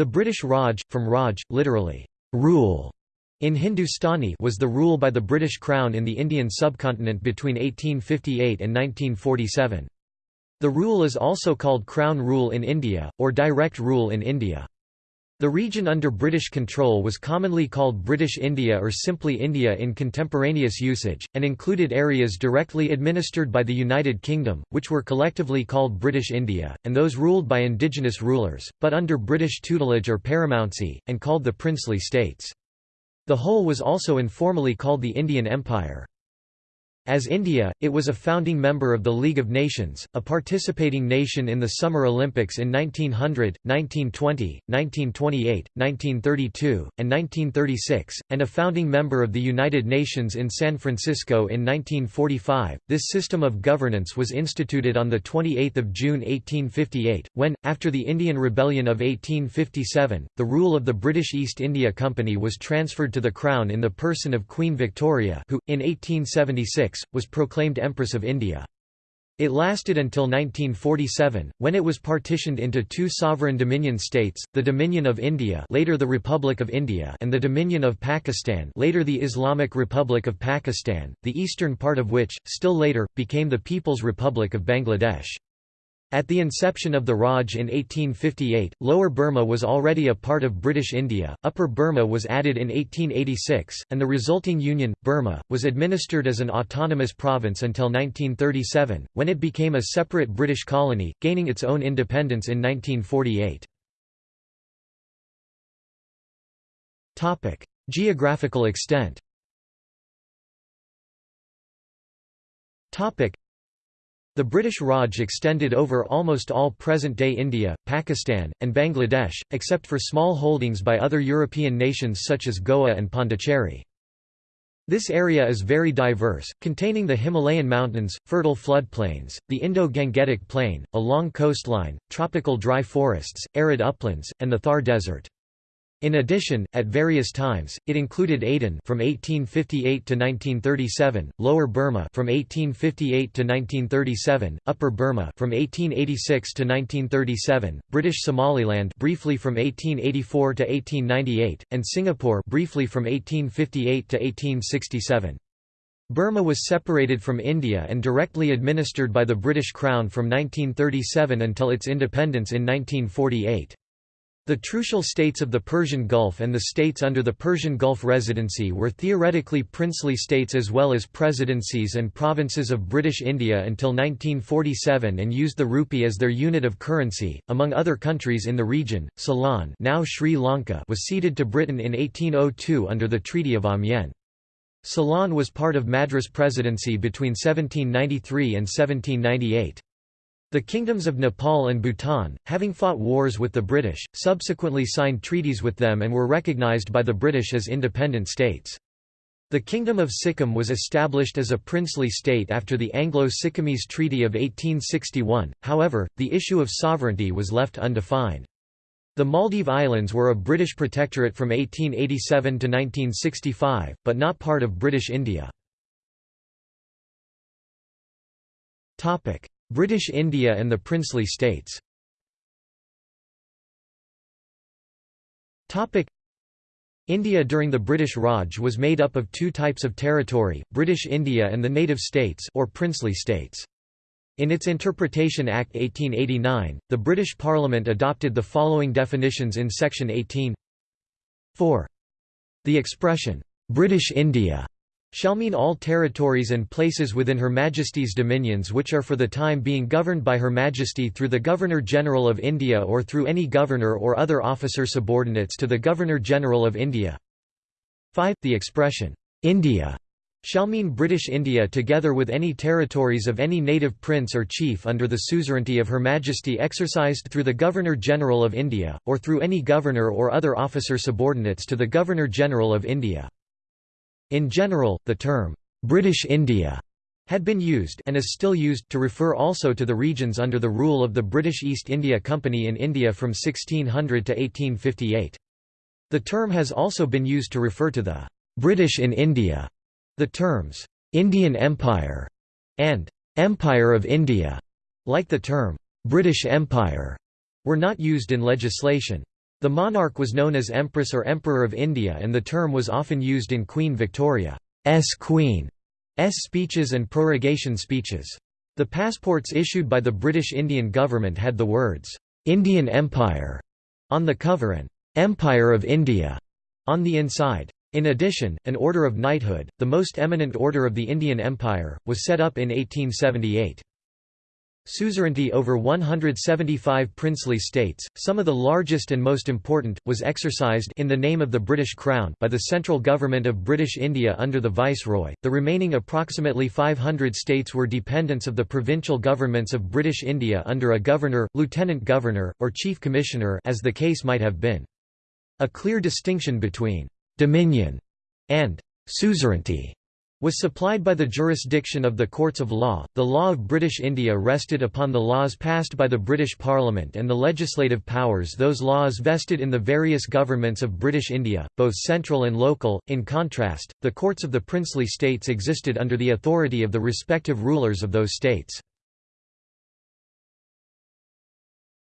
The British Raj, from Raj, literally, rule, in Hindustani was the rule by the British Crown in the Indian subcontinent between 1858 and 1947. The rule is also called Crown Rule in India, or Direct Rule in India. The region under British control was commonly called British India or simply India in contemporaneous usage, and included areas directly administered by the United Kingdom, which were collectively called British India, and those ruled by indigenous rulers, but under British tutelage or paramountcy, and called the princely states. The whole was also informally called the Indian Empire. As India, it was a founding member of the League of Nations, a participating nation in the Summer Olympics in 1900, 1920, 1928, 1932, and 1936, and a founding member of the United Nations in San Francisco in 1945. This system of governance was instituted on 28 June 1858, when, after the Indian Rebellion of 1857, the rule of the British East India Company was transferred to the Crown in the person of Queen Victoria who, in 1876, was proclaimed Empress of India. It lasted until 1947, when it was partitioned into two sovereign dominion states, the Dominion of India later the Republic of India and the Dominion of Pakistan later the Islamic Republic of Pakistan, the eastern part of which, still later, became the People's Republic of Bangladesh. At the inception of the Raj in 1858, Lower Burma was already a part of British India, Upper Burma was added in 1886, and the resulting Union, Burma, was administered as an autonomous province until 1937, when it became a separate British colony, gaining its own independence in 1948. Geographical extent the British Raj extended over almost all present-day India, Pakistan, and Bangladesh, except for small holdings by other European nations such as Goa and Pondicherry. This area is very diverse, containing the Himalayan mountains, fertile floodplains, the Indo-Gangetic Plain, a long coastline, tropical dry forests, arid uplands, and the Thar Desert. In addition, at various times, it included Aden from 1858 to 1937, Lower Burma from 1858 to 1937, Upper Burma from 1886 to 1937, British Somaliland briefly from 1884 to 1898, and Singapore briefly from 1858 to 1867. Burma was separated from India and directly administered by the British Crown from 1937 until its independence in 1948. The trucial states of the Persian Gulf and the states under the Persian Gulf Residency were theoretically princely states as well as presidencies and provinces of British India until 1947 and used the rupee as their unit of currency. Among other countries in the region, Ceylon, now Sri Lanka, was ceded to Britain in 1802 under the Treaty of Amiens. Ceylon was part of Madras Presidency between 1793 and 1798. The kingdoms of Nepal and Bhutan, having fought wars with the British, subsequently signed treaties with them and were recognized by the British as independent states. The Kingdom of Sikkim was established as a princely state after the Anglo-Sikkimese Treaty of 1861, however, the issue of sovereignty was left undefined. The Maldive Islands were a British protectorate from 1887 to 1965, but not part of British India. British India and the princely states India during the British Raj was made up of two types of territory, British India and the native states or princely states. In its Interpretation Act 1889, the British Parliament adopted the following definitions in Section 18 4. The expression, "'British India' shall mean all territories and places within Her Majesty's dominions which are for the time being governed by Her Majesty through the Governor-General of India or through any governor or other officer subordinates to the Governor-General of India. 5. The expression, "'India' shall mean British India together with any territories of any native prince or chief under the suzerainty of Her Majesty exercised through the Governor-General of India, or through any governor or other officer subordinates to the Governor-General of India. In general, the term, "'British India' had been used and is still used to refer also to the regions under the rule of the British East India Company in India from 1600 to 1858. The term has also been used to refer to the British in India. The terms Indian Empire and Empire of India, like the term British Empire, were not used in legislation. The monarch was known as Empress or Emperor of India and the term was often used in Queen Victoria's Queen's speeches and prorogation speeches. The passports issued by the British Indian government had the words, "'Indian Empire' on the cover and "'Empire of India' on the inside. In addition, an Order of Knighthood, the most eminent order of the Indian Empire, was set up in 1878. Suzerainty over 175 princely states, some of the largest and most important, was exercised in the name of the British Crown by the central government of British India under the Viceroy. The remaining approximately 500 states were dependents of the provincial governments of British India under a governor, lieutenant governor, or chief commissioner as the case might have been. A clear distinction between dominion and suzerainty was supplied by the jurisdiction of the courts of law. The law of British India rested upon the laws passed by the British Parliament and the legislative powers those laws vested in the various governments of British India, both central and local. In contrast, the courts of the princely states existed under the authority of the respective rulers of those states.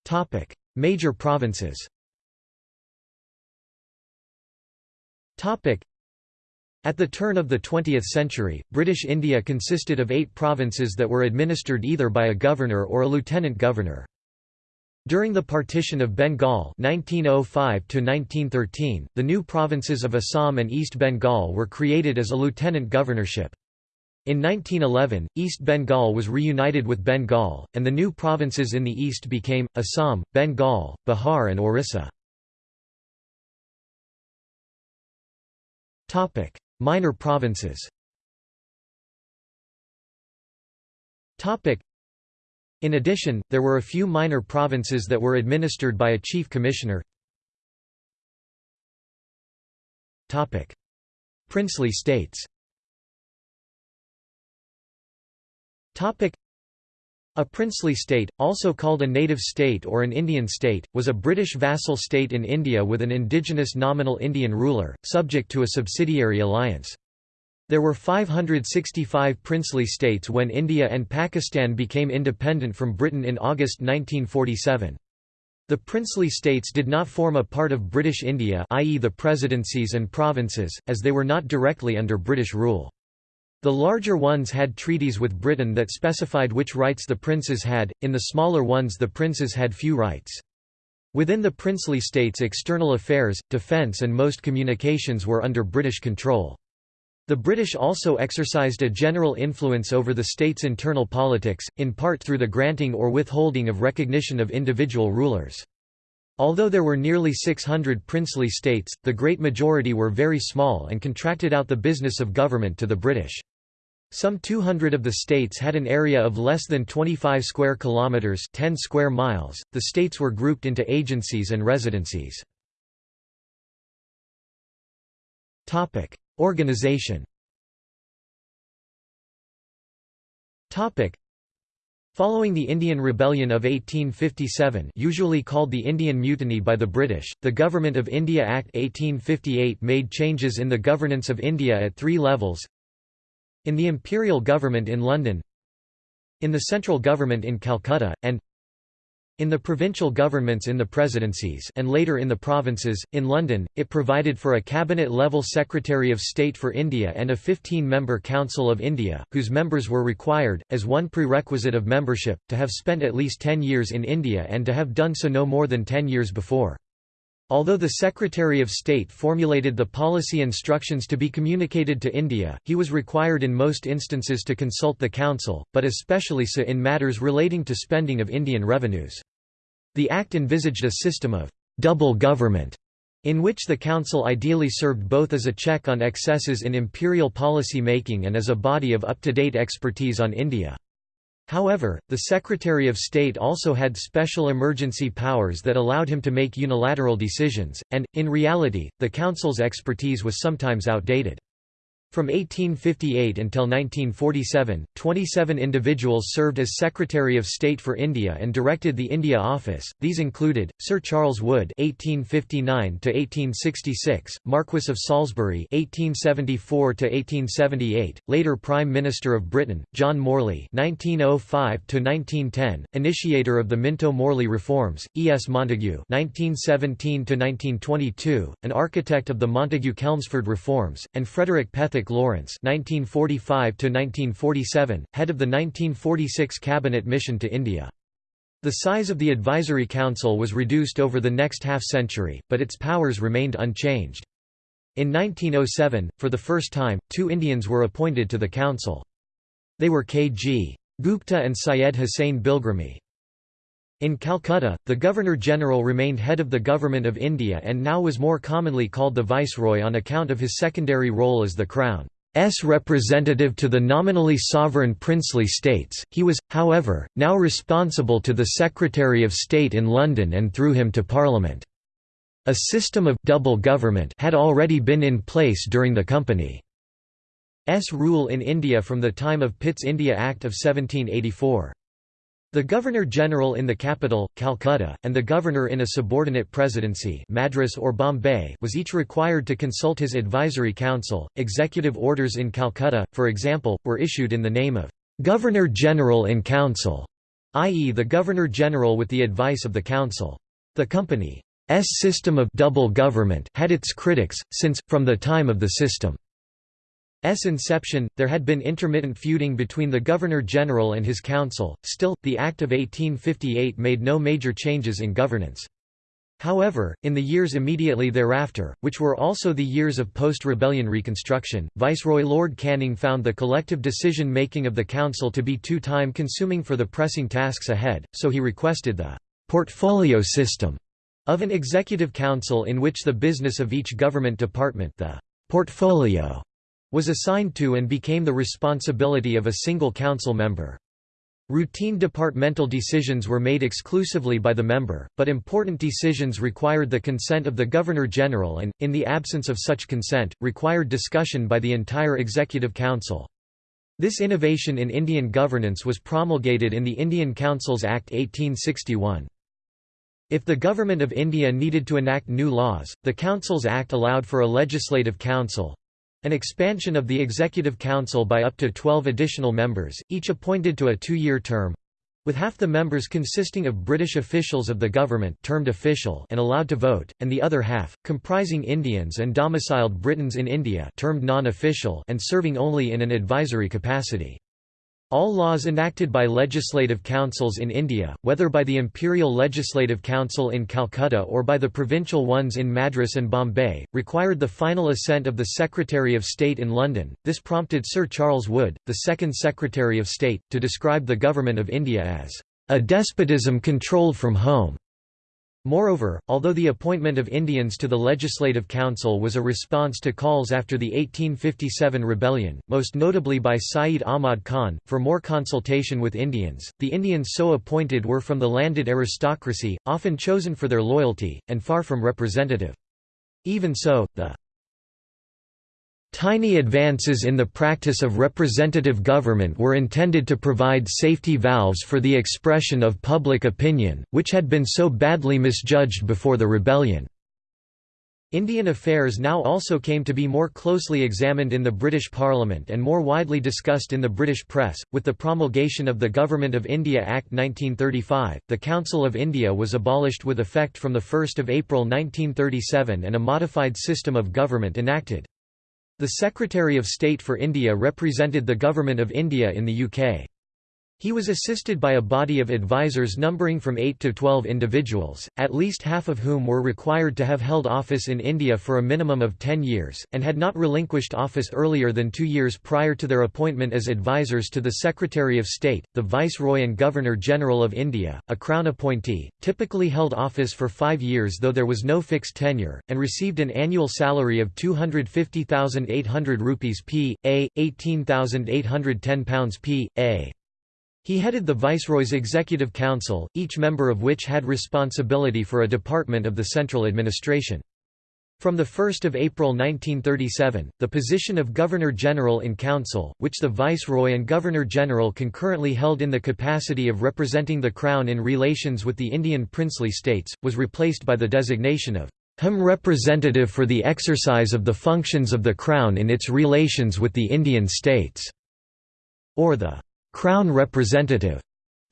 Topic: Major provinces. Topic: at the turn of the 20th century, British India consisted of eight provinces that were administered either by a governor or a lieutenant governor. During the partition of Bengal (1905–1913), the new provinces of Assam and East Bengal were created as a lieutenant governorship. In 1911, East Bengal was reunited with Bengal, and the new provinces in the east became, Assam, Bengal, Bihar and Orissa. Minor provinces. In addition, there were a few minor provinces that were administered by a chief commissioner. Princely states a princely state, also called a native state or an Indian state, was a British vassal state in India with an indigenous nominal Indian ruler, subject to a subsidiary alliance. There were 565 princely states when India and Pakistan became independent from Britain in August 1947. The princely states did not form a part of British India i.e. the presidencies and provinces, as they were not directly under British rule. The larger ones had treaties with Britain that specified which rights the princes had, in the smaller ones the princes had few rights. Within the princely states external affairs, defence and most communications were under British control. The British also exercised a general influence over the state's internal politics, in part through the granting or withholding of recognition of individual rulers. Although there were nearly 600 princely states, the great majority were very small and contracted out the business of government to the British. Some 200 of the states had an area of less than 25 square kilometers, 10 square miles. The states were grouped into agencies and residencies. Topic: Organization. Topic: Following the Indian Rebellion of 1857 usually called the Indian Mutiny by the British, the Government of India Act 1858 made changes in the governance of India at three levels. In the imperial government in London In the central government in Calcutta, and in the provincial governments in the presidencies and later in the provinces, in London, it provided for a cabinet-level Secretary of State for India and a 15-member Council of India, whose members were required, as one prerequisite of membership, to have spent at least 10 years in India and to have done so no more than 10 years before. Although the Secretary of State formulated the policy instructions to be communicated to India, he was required in most instances to consult the Council, but especially so in matters relating to spending of Indian revenues. The Act envisaged a system of «double government» in which the Council ideally served both as a check on excesses in imperial policy making and as a body of up-to-date expertise on India. However, the Secretary of State also had special emergency powers that allowed him to make unilateral decisions, and, in reality, the Council's expertise was sometimes outdated. From 1858 until 1947, 27 individuals served as Secretary of State for India and directed the India Office. These included Sir Charles Wood (1859–1866), Marquess of Salisbury (1874–1878), later Prime Minister of Britain, John Morley (1905–1910), initiator of the Minto-Morley reforms, E. S. Montagu (1917–1922), an architect of the Montagu-Chelmsford reforms, and Frederick Pethick Lawrence (1945–1947), head of the 1946 cabinet mission to India. The size of the advisory council was reduced over the next half-century, but its powers remained unchanged. In 1907, for the first time, two Indians were appointed to the council. They were K. G. Gupta and Syed Hussain Bilgrami. In Calcutta, the Governor-General remained head of the Government of India and now was more commonly called the Viceroy on account of his secondary role as the Crown. Crown's representative to the nominally sovereign princely states. He was, however, now responsible to the Secretary of State in London and through him to Parliament. A system of double government had already been in place during the Company's rule in India from the time of Pitt's India Act of 1784. The Governor-General in the capital, Calcutta, and the Governor in a subordinate presidency Madras or Bombay was each required to consult his advisory council. Executive orders in Calcutta, for example, were issued in the name of Governor-General in Council, i.e. the Governor-General with the advice of the Council. The Company's system of double government had its critics, since, from the time of the system. Inception, there had been intermittent feuding between the Governor-General and his council, still, the Act of 1858 made no major changes in governance. However, in the years immediately thereafter, which were also the years of post-rebellion reconstruction, Viceroy Lord Canning found the collective decision-making of the council to be too time-consuming for the pressing tasks ahead, so he requested the «portfolio system» of an executive council in which the business of each government department the «portfolio» was assigned to and became the responsibility of a single council member. Routine departmental decisions were made exclusively by the member, but important decisions required the consent of the Governor-General and, in the absence of such consent, required discussion by the entire Executive Council. This innovation in Indian governance was promulgated in the Indian Councils Act 1861. If the Government of India needed to enact new laws, the Councils Act allowed for a legislative council, an expansion of the Executive Council by up to 12 additional members, each appointed to a two-year term with half the members consisting of British officials of the government termed official and allowed to vote, and the other half, comprising Indians and domiciled Britons in India termed non-official and serving only in an advisory capacity. All laws enacted by legislative councils in India, whether by the Imperial Legislative Council in Calcutta or by the provincial ones in Madras and Bombay, required the final assent of the Secretary of State in London. This prompted Sir Charles Wood, the second Secretary of State, to describe the Government of India as a despotism controlled from home. Moreover, although the appointment of Indians to the Legislative Council was a response to calls after the 1857 rebellion, most notably by Sayyid Ahmad Khan, for more consultation with Indians, the Indians so appointed were from the landed aristocracy, often chosen for their loyalty, and far from representative. Even so, the Tiny advances in the practice of representative government were intended to provide safety valves for the expression of public opinion, which had been so badly misjudged before the rebellion. Indian affairs now also came to be more closely examined in the British Parliament and more widely discussed in the British press. With the promulgation of the Government of India Act 1935, the Council of India was abolished with effect from 1 April 1937 and a modified system of government enacted. The Secretary of State for India represented the Government of India in the UK. He was assisted by a body of advisers numbering from 8 to 12 individuals, at least half of whom were required to have held office in India for a minimum of 10 years, and had not relinquished office earlier than two years prior to their appointment as advisers to the Secretary of State, the Viceroy and Governor-General of India, a Crown appointee, typically held office for five years though there was no fixed tenure, and received an annual salary of 250,800 rupees p. a, £18,810 p. a. He headed the Viceroy's Executive Council, each member of which had responsibility for a department of the central administration. From 1 April 1937, the position of Governor-General in Council, which the Viceroy and Governor-General concurrently held in the capacity of representing the Crown in relations with the Indian princely states, was replaced by the designation of Home Representative for the exercise of the functions of the Crown in its relations with the Indian states, or the Crown Representative.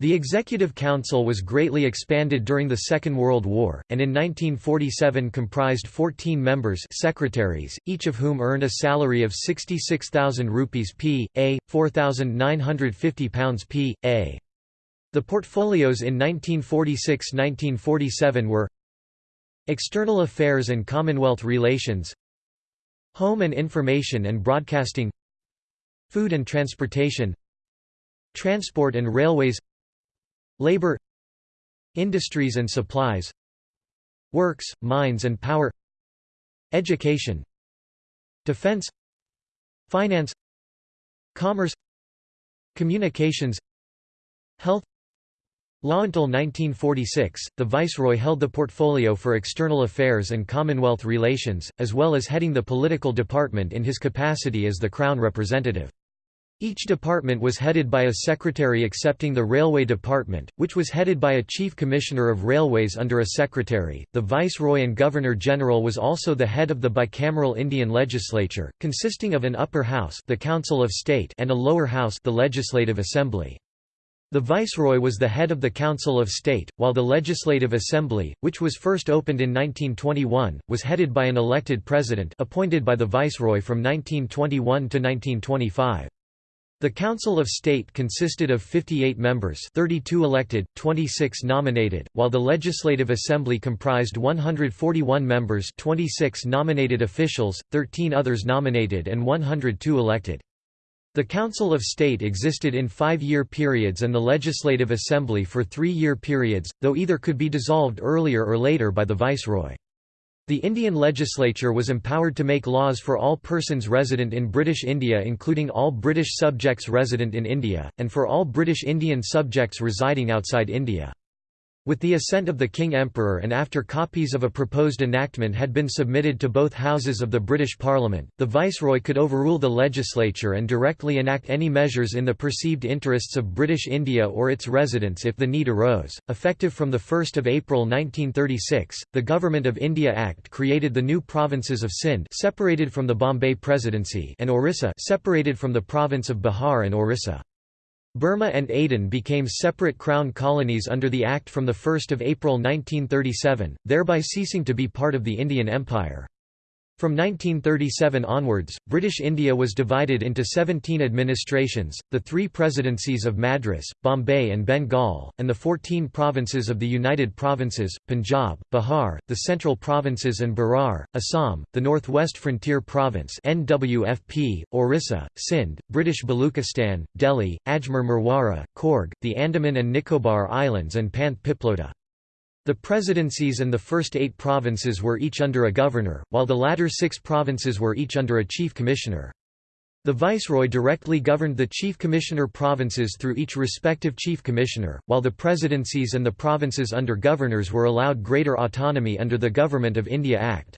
The Executive Council was greatly expanded during the Second World War, and in 1947 comprised 14 members secretaries, each of whom earned a salary of 66,000 rupees p. a, 4,950 pounds p. a. The portfolios in 1946–1947 were External Affairs and Commonwealth Relations Home and Information and Broadcasting Food and Transportation Transport and Railways Labor Industries and supplies Works, mines and power Education Defense Finance Commerce Communications Health Law Until 1946, the Viceroy held the portfolio for external affairs and Commonwealth relations, as well as heading the political department in his capacity as the Crown representative. Each department was headed by a secretary excepting the Railway Department, which was headed by a Chief Commissioner of Railways under a secretary. The Viceroy and Governor-General was also the head of the bicameral Indian legislature, consisting of an upper house, the Council of State, and a lower house, the Legislative Assembly. The Viceroy was the head of the Council of State, while the Legislative Assembly, which was first opened in 1921, was headed by an elected president appointed by the Viceroy from 1921 to 1925. The Council of State consisted of 58 members 32 elected, 26 nominated, while the Legislative Assembly comprised 141 members 26 nominated officials, 13 others nominated and 102 elected. The Council of State existed in five-year periods and the Legislative Assembly for three-year periods, though either could be dissolved earlier or later by the Viceroy. The Indian legislature was empowered to make laws for all persons resident in British India including all British subjects resident in India, and for all British Indian subjects residing outside India. With the assent of the King Emperor and after copies of a proposed enactment had been submitted to both houses of the British Parliament, the Viceroy could overrule the legislature and directly enact any measures in the perceived interests of British India or its residents if the need arose. Effective from 1 April 1936, the Government of India Act created the new provinces of Sindh separated from the Bombay Presidency and Orissa separated from the province of Bihar and Orissa. Burma and Aden became separate crown colonies under the Act from 1 April 1937, thereby ceasing to be part of the Indian Empire. From 1937 onwards, British India was divided into 17 administrations, the three presidencies of Madras, Bombay and Bengal, and the 14 provinces of the United Provinces, Punjab, Bihar, the Central Provinces and Berar, Assam, the Northwest Frontier Province NWFP, Orissa, Sindh, British Baluchistan, Delhi, Ajmer Merwara, Coorg, the Andaman and Nicobar Islands and Panth Piploda. The presidencies and the first eight provinces were each under a governor, while the latter six provinces were each under a chief commissioner. The viceroy directly governed the chief commissioner provinces through each respective chief commissioner, while the presidencies and the provinces under governors were allowed greater autonomy under the Government of India Act.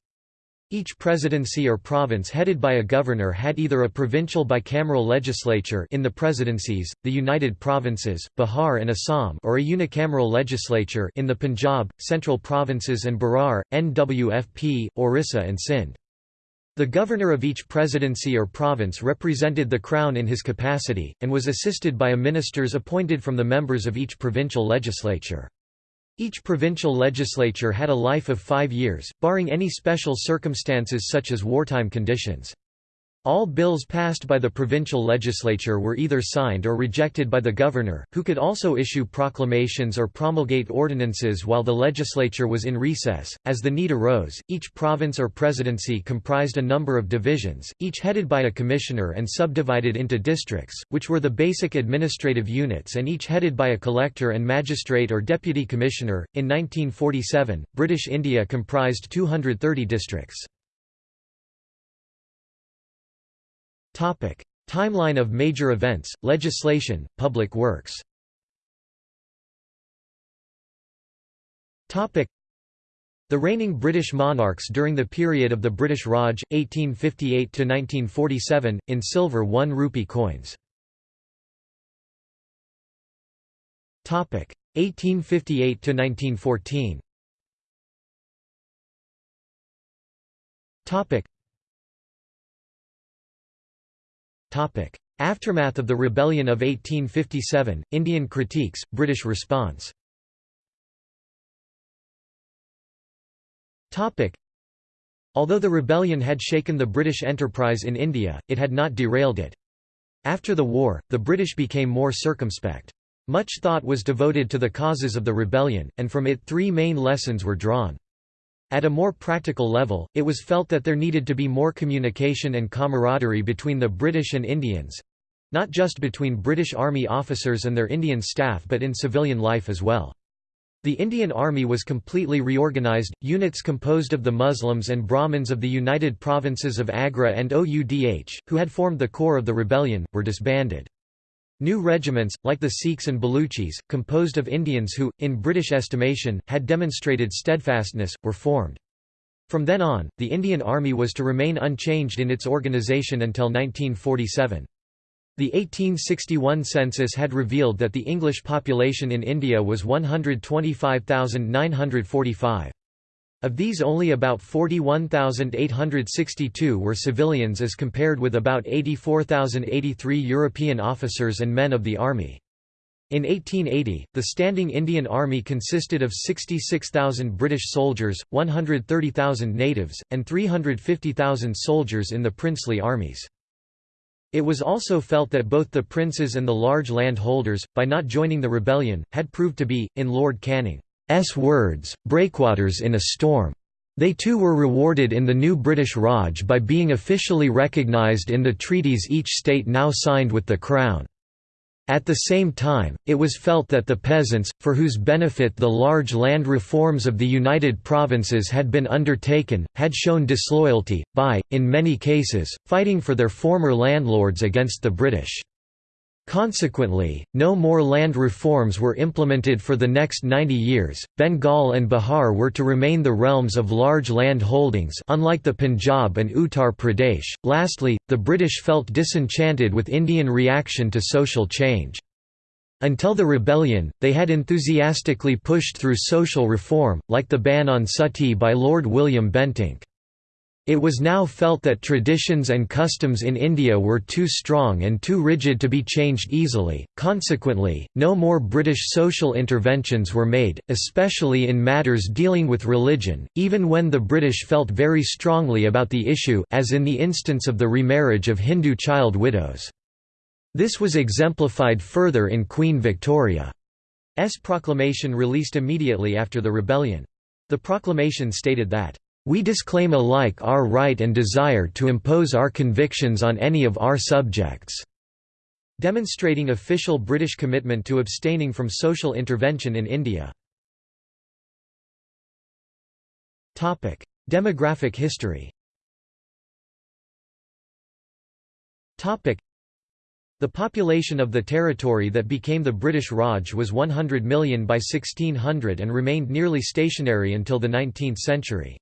Each presidency or province headed by a governor had either a provincial bicameral legislature in the presidencies, the United Provinces, Bihar and Assam or a unicameral legislature in the Punjab, Central Provinces and Berar, NWFP, Orissa and Sindh. The governor of each presidency or province represented the crown in his capacity, and was assisted by a ministers appointed from the members of each provincial legislature. Each provincial legislature had a life of five years, barring any special circumstances such as wartime conditions. All bills passed by the provincial legislature were either signed or rejected by the governor, who could also issue proclamations or promulgate ordinances while the legislature was in recess. As the need arose, each province or presidency comprised a number of divisions, each headed by a commissioner and subdivided into districts, which were the basic administrative units and each headed by a collector and magistrate or deputy commissioner. In 1947, British India comprised 230 districts. Timeline of major events, legislation, public works. The reigning British monarchs during the period of the British Raj, 1858–1947, in silver 1 rupee coins. 1858–1914 Aftermath of the Rebellion of 1857, Indian critiques, British response Although the rebellion had shaken the British enterprise in India, it had not derailed it. After the war, the British became more circumspect. Much thought was devoted to the causes of the rebellion, and from it three main lessons were drawn. At a more practical level, it was felt that there needed to be more communication and camaraderie between the British and Indians—not just between British Army officers and their Indian staff but in civilian life as well. The Indian Army was completely reorganized, units composed of the Muslims and Brahmins of the United Provinces of Agra and OUDH, who had formed the core of the rebellion, were disbanded. New regiments, like the Sikhs and Baluchis, composed of Indians who, in British estimation, had demonstrated steadfastness, were formed. From then on, the Indian Army was to remain unchanged in its organisation until 1947. The 1861 census had revealed that the English population in India was 125,945. Of these only about 41,862 were civilians as compared with about 84,083 European officers and men of the army. In 1880, the Standing Indian Army consisted of 66,000 British soldiers, 130,000 natives, and 350,000 soldiers in the princely armies. It was also felt that both the princes and the large landholders, by not joining the rebellion, had proved to be, in Lord Canning's words, breakwaters in a storm. They too were rewarded in the new British Raj by being officially recognised in the treaties each state now signed with the Crown. At the same time, it was felt that the peasants, for whose benefit the large land reforms of the United Provinces had been undertaken, had shown disloyalty, by, in many cases, fighting for their former landlords against the British. Consequently, no more land reforms were implemented for the next 90 years. Bengal and Bihar were to remain the realms of large land holdings, unlike the Punjab and Uttar Pradesh. Lastly, the British felt disenchanted with Indian reaction to social change. Until the rebellion, they had enthusiastically pushed through social reform, like the ban on suttee by Lord William Bentinck. It was now felt that traditions and customs in India were too strong and too rigid to be changed easily, consequently, no more British social interventions were made, especially in matters dealing with religion, even when the British felt very strongly about the issue as in the instance of the remarriage of Hindu child widows. This was exemplified further in Queen Victoria's proclamation released immediately after the rebellion. The proclamation stated that we disclaim alike our right and desire to impose our convictions on any of our subjects." demonstrating official British commitment to abstaining from social intervention in India. Demographic history the population of the territory that became the British Raj was 100 million by 1600 and remained nearly stationary until the 19th century.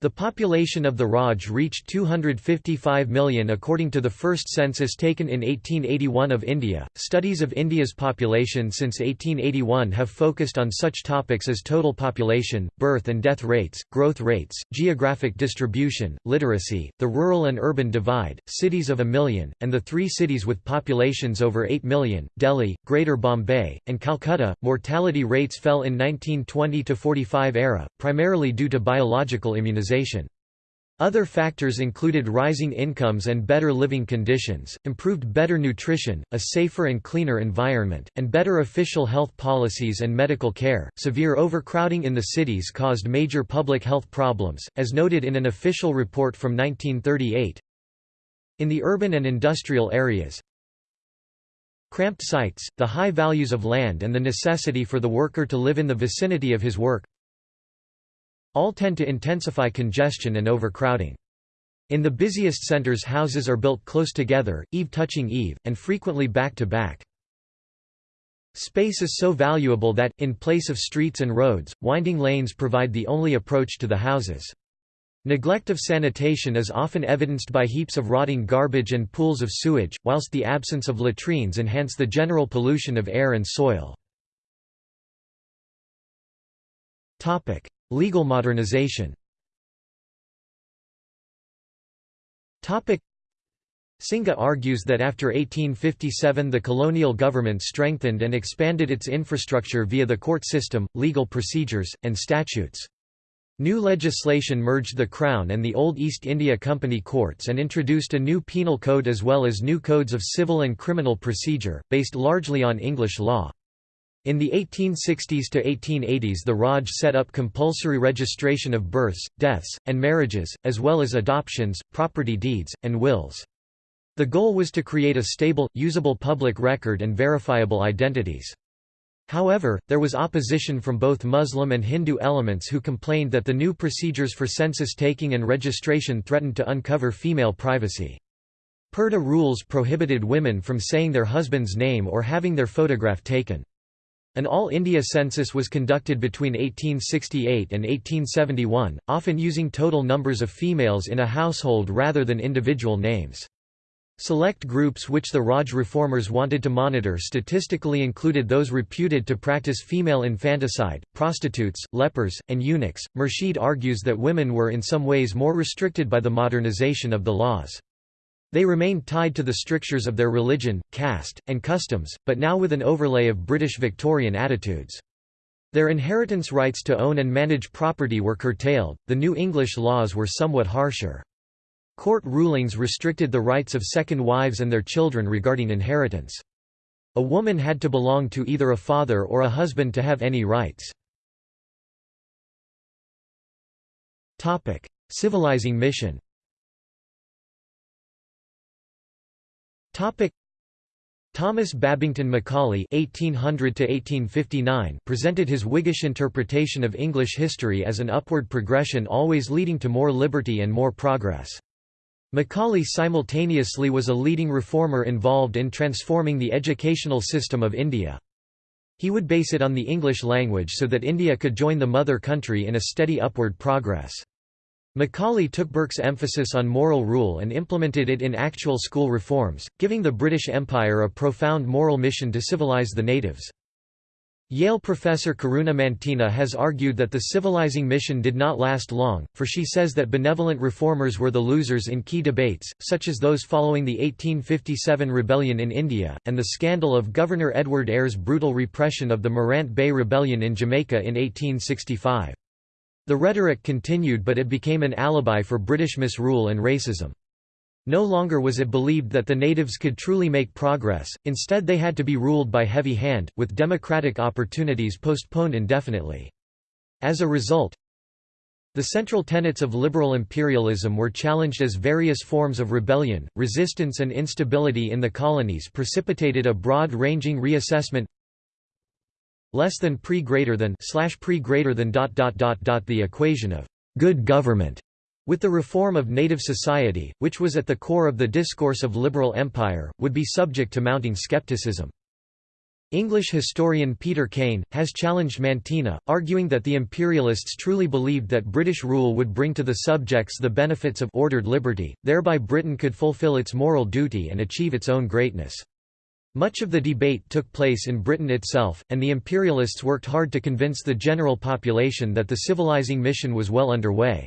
The population of the Raj reached 255 million according to the first census taken in 1881 of India. Studies of India's population since 1881 have focused on such topics as total population, birth and death rates, growth rates, geographic distribution, literacy, the rural and urban divide, cities of a million, and the three cities with populations over 8 million Delhi, Greater Bombay, and Calcutta. Mortality rates fell in 1920 45 era, primarily due to biological immunization. Other factors included rising incomes and better living conditions, improved better nutrition, a safer and cleaner environment, and better official health policies and medical care. Severe overcrowding in the cities caused major public health problems, as noted in an official report from 1938. In the urban and industrial areas, cramped sites, the high values of land and the necessity for the worker to live in the vicinity of his work, all tend to intensify congestion and overcrowding. In the busiest centers houses are built close together, eave touching eave, and frequently back to back. Space is so valuable that, in place of streets and roads, winding lanes provide the only approach to the houses. Neglect of sanitation is often evidenced by heaps of rotting garbage and pools of sewage, whilst the absence of latrines enhance the general pollution of air and soil. Legal modernization Singha argues that after 1857 the colonial government strengthened and expanded its infrastructure via the court system, legal procedures, and statutes. New legislation merged the Crown and the old East India Company courts and introduced a new penal code as well as new codes of civil and criminal procedure, based largely on English law. In the 1860s to 1880s the Raj set up compulsory registration of births, deaths, and marriages, as well as adoptions, property deeds, and wills. The goal was to create a stable, usable public record and verifiable identities. However, there was opposition from both Muslim and Hindu elements who complained that the new procedures for census taking and registration threatened to uncover female privacy. Purdah rules prohibited women from saying their husband's name or having their photograph taken. An All India census was conducted between 1868 and 1871, often using total numbers of females in a household rather than individual names. Select groups which the Raj reformers wanted to monitor statistically included those reputed to practice female infanticide, prostitutes, lepers, and eunuchs. Murshid argues that women were in some ways more restricted by the modernization of the laws. They remained tied to the strictures of their religion, caste, and customs, but now with an overlay of British Victorian attitudes. Their inheritance rights to own and manage property were curtailed, the New English laws were somewhat harsher. Court rulings restricted the rights of second wives and their children regarding inheritance. A woman had to belong to either a father or a husband to have any rights. Civilizing mission Thomas Babington Macaulay (1800–1859) presented his Whiggish interpretation of English history as an upward progression always leading to more liberty and more progress. Macaulay simultaneously was a leading reformer involved in transforming the educational system of India. He would base it on the English language so that India could join the mother country in a steady upward progress. Macaulay took Burke's emphasis on moral rule and implemented it in actual school reforms, giving the British Empire a profound moral mission to civilize the natives. Yale professor Karuna Mantena has argued that the civilizing mission did not last long, for she says that benevolent reformers were the losers in key debates, such as those following the 1857 rebellion in India, and the scandal of Governor Edward Eyre's brutal repression of the Morant Bay Rebellion in Jamaica in 1865. The rhetoric continued but it became an alibi for British misrule and racism. No longer was it believed that the natives could truly make progress, instead they had to be ruled by heavy hand, with democratic opportunities postponed indefinitely. As a result, the central tenets of liberal imperialism were challenged as various forms of rebellion, resistance and instability in the colonies precipitated a broad-ranging reassessment less than pre greater than slash pre greater than dot dot dot dot the equation of good government with the reform of native society, which was at the core of the discourse of liberal empire, would be subject to mounting skepticism. English historian Peter Cain, has challenged Mantena, arguing that the imperialists truly believed that British rule would bring to the subjects the benefits of ordered liberty, thereby Britain could fulfil its moral duty and achieve its own greatness. Much of the debate took place in Britain itself, and the imperialists worked hard to convince the general population that the civilizing mission was well underway.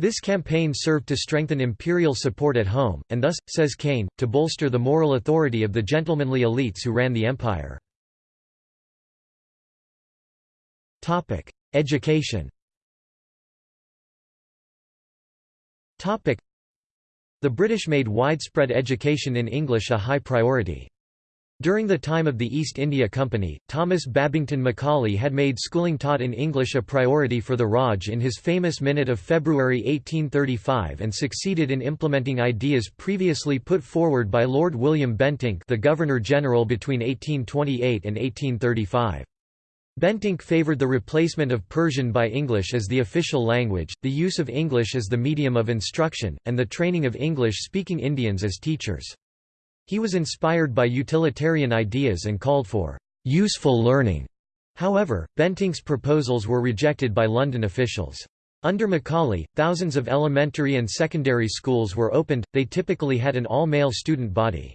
This campaign served to strengthen imperial support at home, and thus, says Cain, to bolster the moral authority of the gentlemanly elites who ran the empire. Education The British made widespread education in English a high priority. During the time of the East India Company, Thomas Babington Macaulay had made schooling taught in English a priority for the Raj in his famous Minute of February 1835 and succeeded in implementing ideas previously put forward by Lord William Bentinck the Governor-General between 1828 and 1835. Bentinck favoured the replacement of Persian by English as the official language, the use of English as the medium of instruction, and the training of English-speaking Indians as teachers. He was inspired by utilitarian ideas and called for useful learning. However, Bentinck's proposals were rejected by London officials. Under Macaulay, thousands of elementary and secondary schools were opened, they typically had an all-male student body.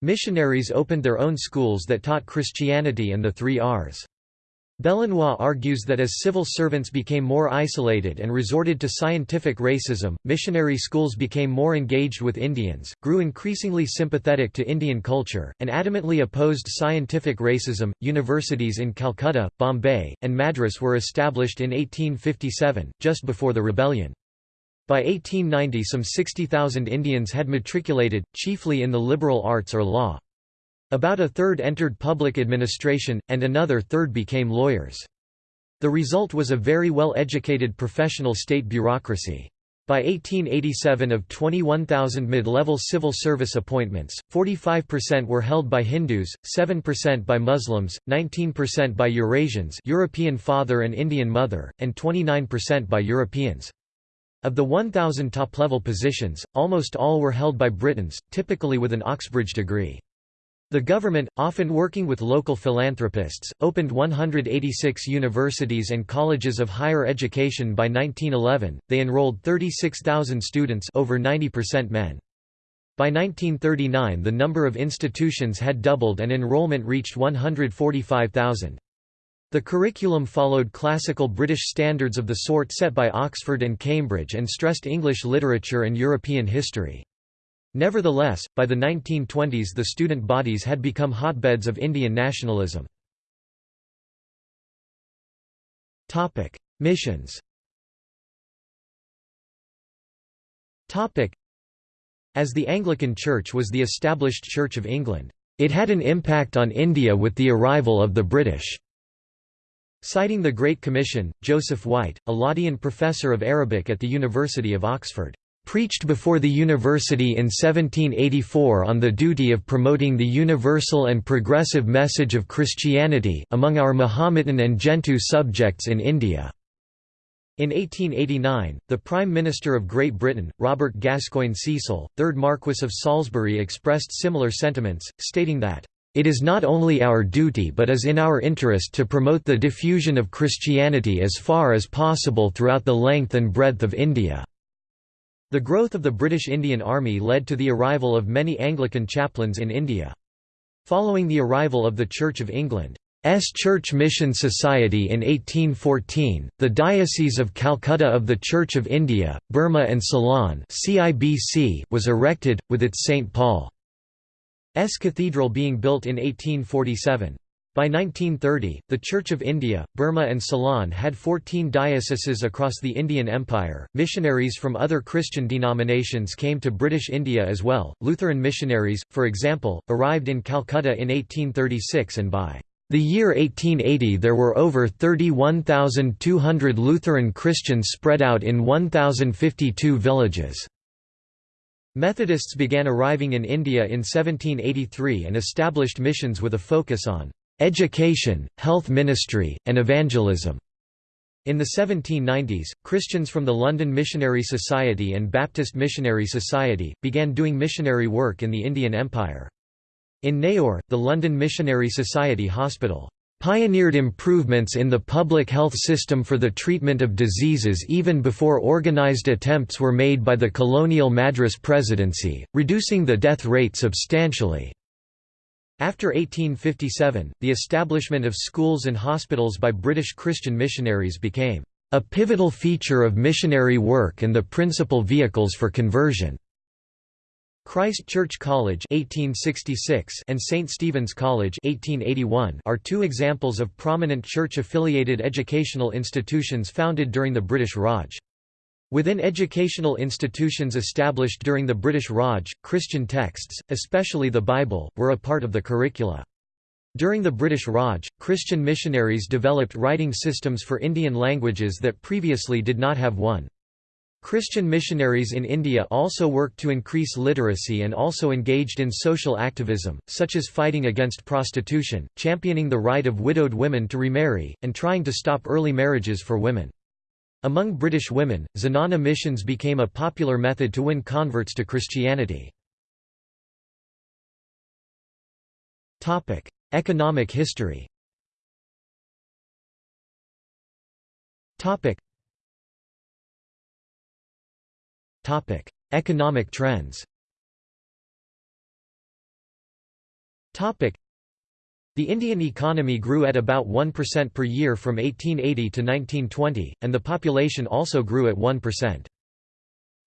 Missionaries opened their own schools that taught Christianity and the three R's. Bellenoit argues that as civil servants became more isolated and resorted to scientific racism, missionary schools became more engaged with Indians, grew increasingly sympathetic to Indian culture, and adamantly opposed scientific racism. Universities in Calcutta, Bombay, and Madras were established in 1857, just before the rebellion. By 1890 some 60,000 Indians had matriculated, chiefly in the liberal arts or law. About a third entered public administration, and another third became lawyers. The result was a very well-educated professional state bureaucracy. By 1887 of 21,000 mid-level civil service appointments, 45% were held by Hindus, 7% by Muslims, 19% by Eurasians European father and Indian mother, and 29% by Europeans. Of the 1,000 top-level positions, almost all were held by Britons, typically with an Oxbridge degree. The government, often working with local philanthropists, opened 186 universities and colleges of higher education by 1911. They enrolled 36,000 students, over 90% men. By 1939 the number of institutions had doubled and enrollment reached 145,000. The curriculum followed classical British standards of the sort set by Oxford and Cambridge and stressed English literature and European history. Nevertheless, by the 1920s the student bodies had become hotbeds of Indian nationalism. Missions As the Anglican Church was the established Church of England, it had an impact on India with the arrival of the British. Citing the Great Commission, Joseph White, a Laudian professor of Arabic at the University of Oxford, preached before the university in 1784 on the duty of promoting the universal and progressive message of Christianity among our Mahometan and Gentoo subjects in India. In 1889, the Prime Minister of Great Britain, Robert Gascoigne Cecil, 3rd Marquess of Salisbury expressed similar sentiments, stating that, "...it is not only our duty but is in our interest to promote the diffusion of Christianity as far as possible throughout the length and breadth of India." The growth of the British Indian Army led to the arrival of many Anglican chaplains in India. Following the arrival of the Church of England's Church Mission Society in 1814, the Diocese of Calcutta of the Church of India, Burma and Ceylon was erected, with its St. Paul's Cathedral being built in 1847. By 1930, the Church of India, Burma and Ceylon had 14 dioceses across the Indian Empire. Missionaries from other Christian denominations came to British India as well. Lutheran missionaries, for example, arrived in Calcutta in 1836 and by the year 1880 there were over 31,200 Lutheran Christians spread out in 1,052 villages. Methodists began arriving in India in 1783 and established missions with a focus on education, health ministry, and evangelism. In the 1790s, Christians from the London Missionary Society and Baptist Missionary Society, began doing missionary work in the Indian Empire. In Neyoor, the London Missionary Society Hospital pioneered improvements in the public health system for the treatment of diseases even before organized attempts were made by the colonial Madras Presidency, reducing the death rate substantially. After 1857, the establishment of schools and hospitals by British Christian missionaries became a pivotal feature of missionary work and the principal vehicles for conversion. Christ Church College 1866 and St. Stephen's College 1881 are two examples of prominent church-affiliated educational institutions founded during the British Raj. Within educational institutions established during the British Raj, Christian texts, especially the Bible, were a part of the curricula. During the British Raj, Christian missionaries developed writing systems for Indian languages that previously did not have one. Christian missionaries in India also worked to increase literacy and also engaged in social activism, such as fighting against prostitution, championing the right of widowed women to remarry, and trying to stop early marriages for women. Among British women, Zenana missions became a popular method to win converts to Christianity. Economic history Economic trends the Indian economy grew at about 1% per year from 1880 to 1920, and the population also grew at 1%.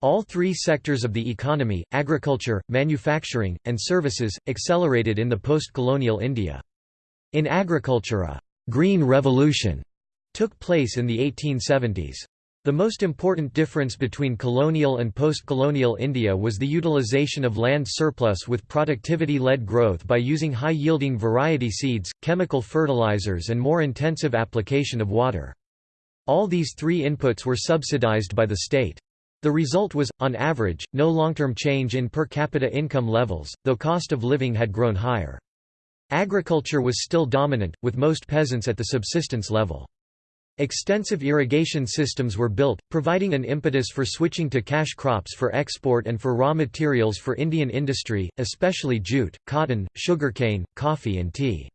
All three sectors of the economy, agriculture, manufacturing, and services, accelerated in the post-colonial India. In agriculture a «green revolution» took place in the 1870s. The most important difference between colonial and post-colonial India was the utilization of land surplus with productivity-led growth by using high-yielding variety seeds, chemical fertilizers and more intensive application of water. All these three inputs were subsidized by the state. The result was, on average, no long-term change in per capita income levels, though cost of living had grown higher. Agriculture was still dominant, with most peasants at the subsistence level. Extensive irrigation systems were built, providing an impetus for switching to cash crops for export and for raw materials for Indian industry, especially jute, cotton, sugarcane, coffee and tea.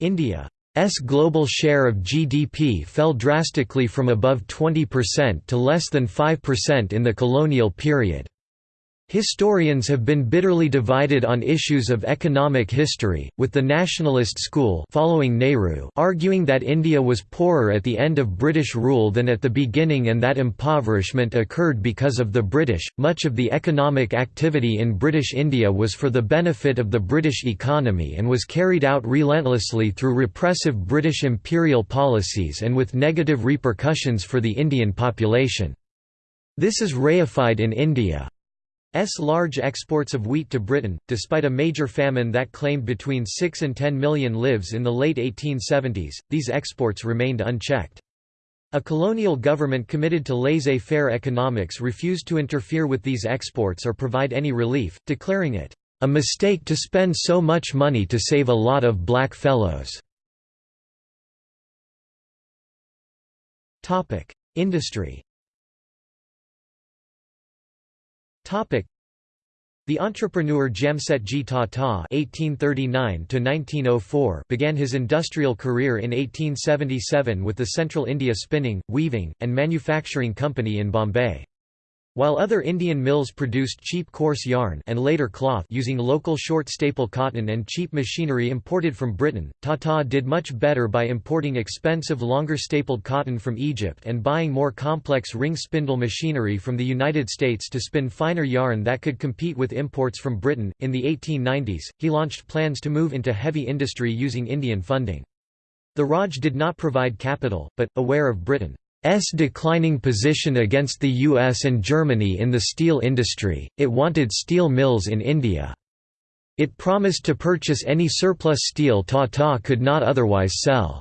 India's global share of GDP fell drastically from above 20% to less than 5% in the colonial period. Historians have been bitterly divided on issues of economic history, with the nationalist school following Nehru arguing that India was poorer at the end of British rule than at the beginning and that impoverishment occurred because of the British. Much of the economic activity in British India was for the benefit of the British economy and was carried out relentlessly through repressive British imperial policies and with negative repercussions for the Indian population. This is reified in India. S large exports of wheat to Britain, despite a major famine that claimed between 6 and 10 million lives in the late 1870s, these exports remained unchecked. A colonial government committed to laissez-faire economics refused to interfere with these exports or provide any relief, declaring it, "...a mistake to spend so much money to save a lot of black fellows." Industry the entrepreneur Jamsetji Tata (1839–1904) began his industrial career in 1877 with the Central India Spinning, Weaving, and Manufacturing Company in Bombay. While other Indian mills produced cheap coarse yarn and later cloth using local short staple cotton and cheap machinery imported from Britain, Tata did much better by importing expensive longer stapled cotton from Egypt and buying more complex ring spindle machinery from the United States to spin finer yarn that could compete with imports from Britain. In the 1890s, he launched plans to move into heavy industry using Indian funding. The Raj did not provide capital, but, aware of Britain S declining position against the US and Germany in the steel industry, it wanted steel mills in India. It promised to purchase any surplus steel Tata could not otherwise sell.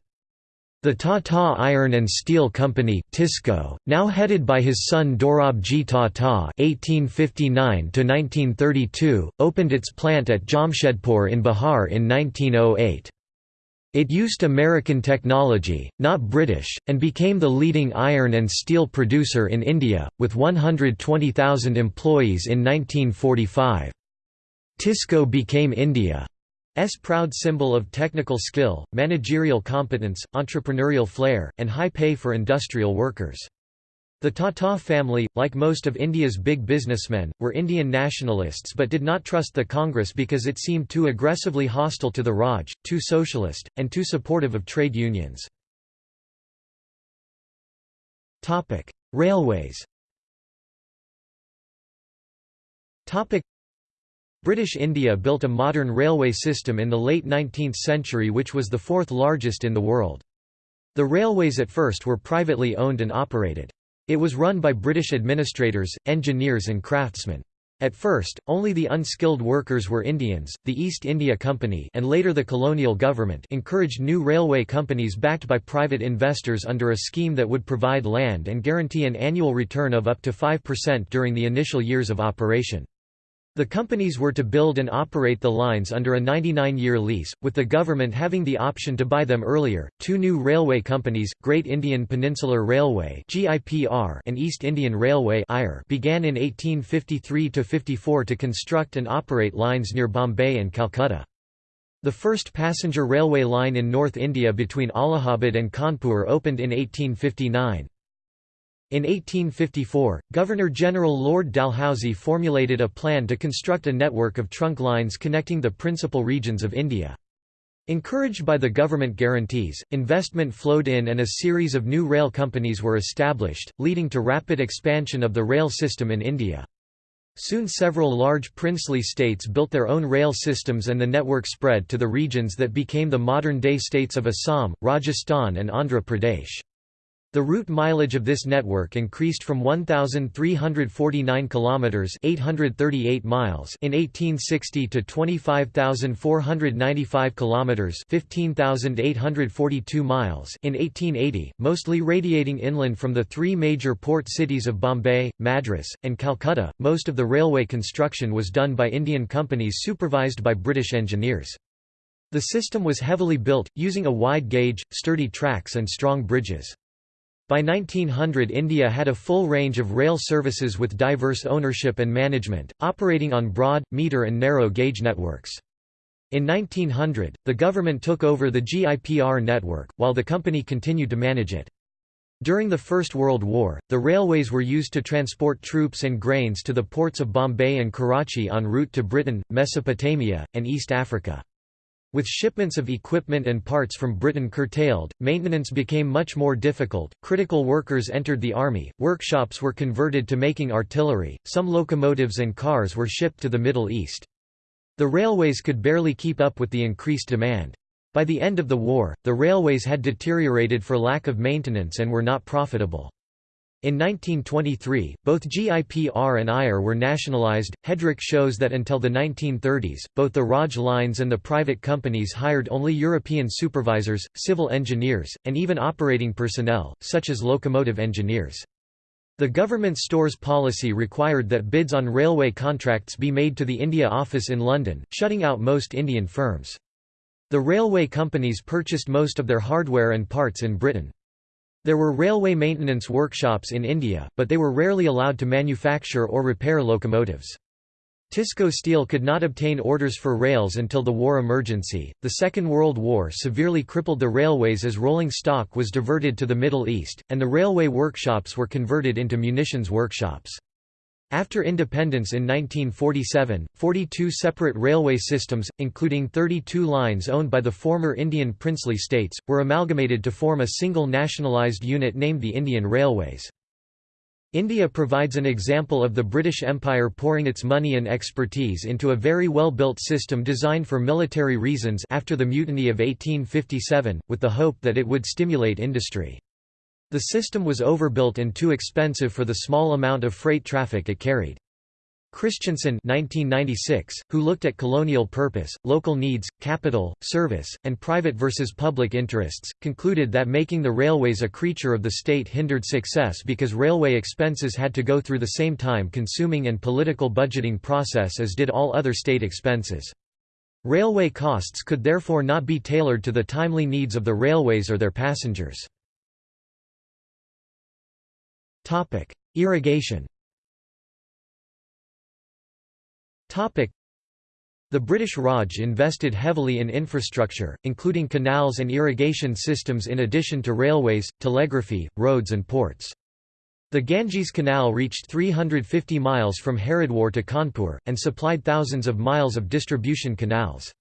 The Tata Iron and Steel Company TISCO, now headed by his son Dorabji Tata (1859–1932), opened its plant at Jamshedpur in Bihar in 1908. It used American technology, not British, and became the leading iron and steel producer in India, with 120,000 employees in 1945. TISCO became India's proud symbol of technical skill, managerial competence, entrepreneurial flair, and high pay for industrial workers. The Tata family, like most of India's big businessmen, were Indian nationalists but did not trust the Congress because it seemed too aggressively hostile to the Raj, too socialist, and too supportive of trade unions. Railways British India built a modern railway system in the late 19th century which was the fourth largest in the world. The railways at first were privately owned and operated. It was run by British administrators, engineers and craftsmen. At first, only the unskilled workers were Indians. The East India Company and later the colonial government encouraged new railway companies backed by private investors under a scheme that would provide land and guarantee an annual return of up to 5% during the initial years of operation. The companies were to build and operate the lines under a 99-year lease, with the government having the option to buy them earlier. Two new railway companies, Great Indian Peninsular Railway and East Indian Railway began in 1853 to 54 to construct and operate lines near Bombay and Calcutta. The first passenger railway line in North India between Allahabad and Kanpur opened in 1859. In 1854, Governor-General Lord Dalhousie formulated a plan to construct a network of trunk lines connecting the principal regions of India. Encouraged by the government guarantees, investment flowed in and a series of new rail companies were established, leading to rapid expansion of the rail system in India. Soon several large princely states built their own rail systems and the network spread to the regions that became the modern-day states of Assam, Rajasthan and Andhra Pradesh. The route mileage of this network increased from 1349 kilometers, 838 miles in 1860 to 25495 kilometers, 15842 miles in 1880, mostly radiating inland from the three major port cities of Bombay, Madras, and Calcutta. Most of the railway construction was done by Indian companies supervised by British engineers. The system was heavily built, using a wide gauge, sturdy tracks and strong bridges. By 1900 India had a full range of rail services with diverse ownership and management, operating on broad, meter and narrow gauge networks. In 1900, the government took over the GIPR network, while the company continued to manage it. During the First World War, the railways were used to transport troops and grains to the ports of Bombay and Karachi en route to Britain, Mesopotamia, and East Africa. With shipments of equipment and parts from Britain curtailed, maintenance became much more difficult, critical workers entered the army, workshops were converted to making artillery, some locomotives and cars were shipped to the Middle East. The railways could barely keep up with the increased demand. By the end of the war, the railways had deteriorated for lack of maintenance and were not profitable. In 1923, both GIPR and IR were nationalized. Headrick shows that until the 1930s, both the Raj lines and the private companies hired only European supervisors, civil engineers, and even operating personnel, such as locomotive engineers. The government stores policy required that bids on railway contracts be made to the India office in London, shutting out most Indian firms. The railway companies purchased most of their hardware and parts in Britain. There were railway maintenance workshops in India, but they were rarely allowed to manufacture or repair locomotives. Tisco Steel could not obtain orders for rails until the war emergency. The Second World War severely crippled the railways as rolling stock was diverted to the Middle East, and the railway workshops were converted into munitions workshops. After independence in 1947, 42 separate railway systems, including 32 lines owned by the former Indian princely states, were amalgamated to form a single nationalised unit named the Indian Railways. India provides an example of the British Empire pouring its money and expertise into a very well-built system designed for military reasons after the Mutiny of 1857, with the hope that it would stimulate industry. The system was overbuilt and too expensive for the small amount of freight traffic it carried. Christensen 1996, who looked at colonial purpose, local needs, capital, service, and private versus public interests, concluded that making the railways a creature of the state hindered success because railway expenses had to go through the same time-consuming and political budgeting process as did all other state expenses. Railway costs could therefore not be tailored to the timely needs of the railways or their passengers. Topic: Irrigation. Topic: The British Raj invested heavily in infrastructure, including canals and irrigation systems in addition to railways, telegraphy, roads and ports. The Ganges Canal reached 350 miles from Haridwar to Kanpur, and supplied thousands of miles of distribution canals.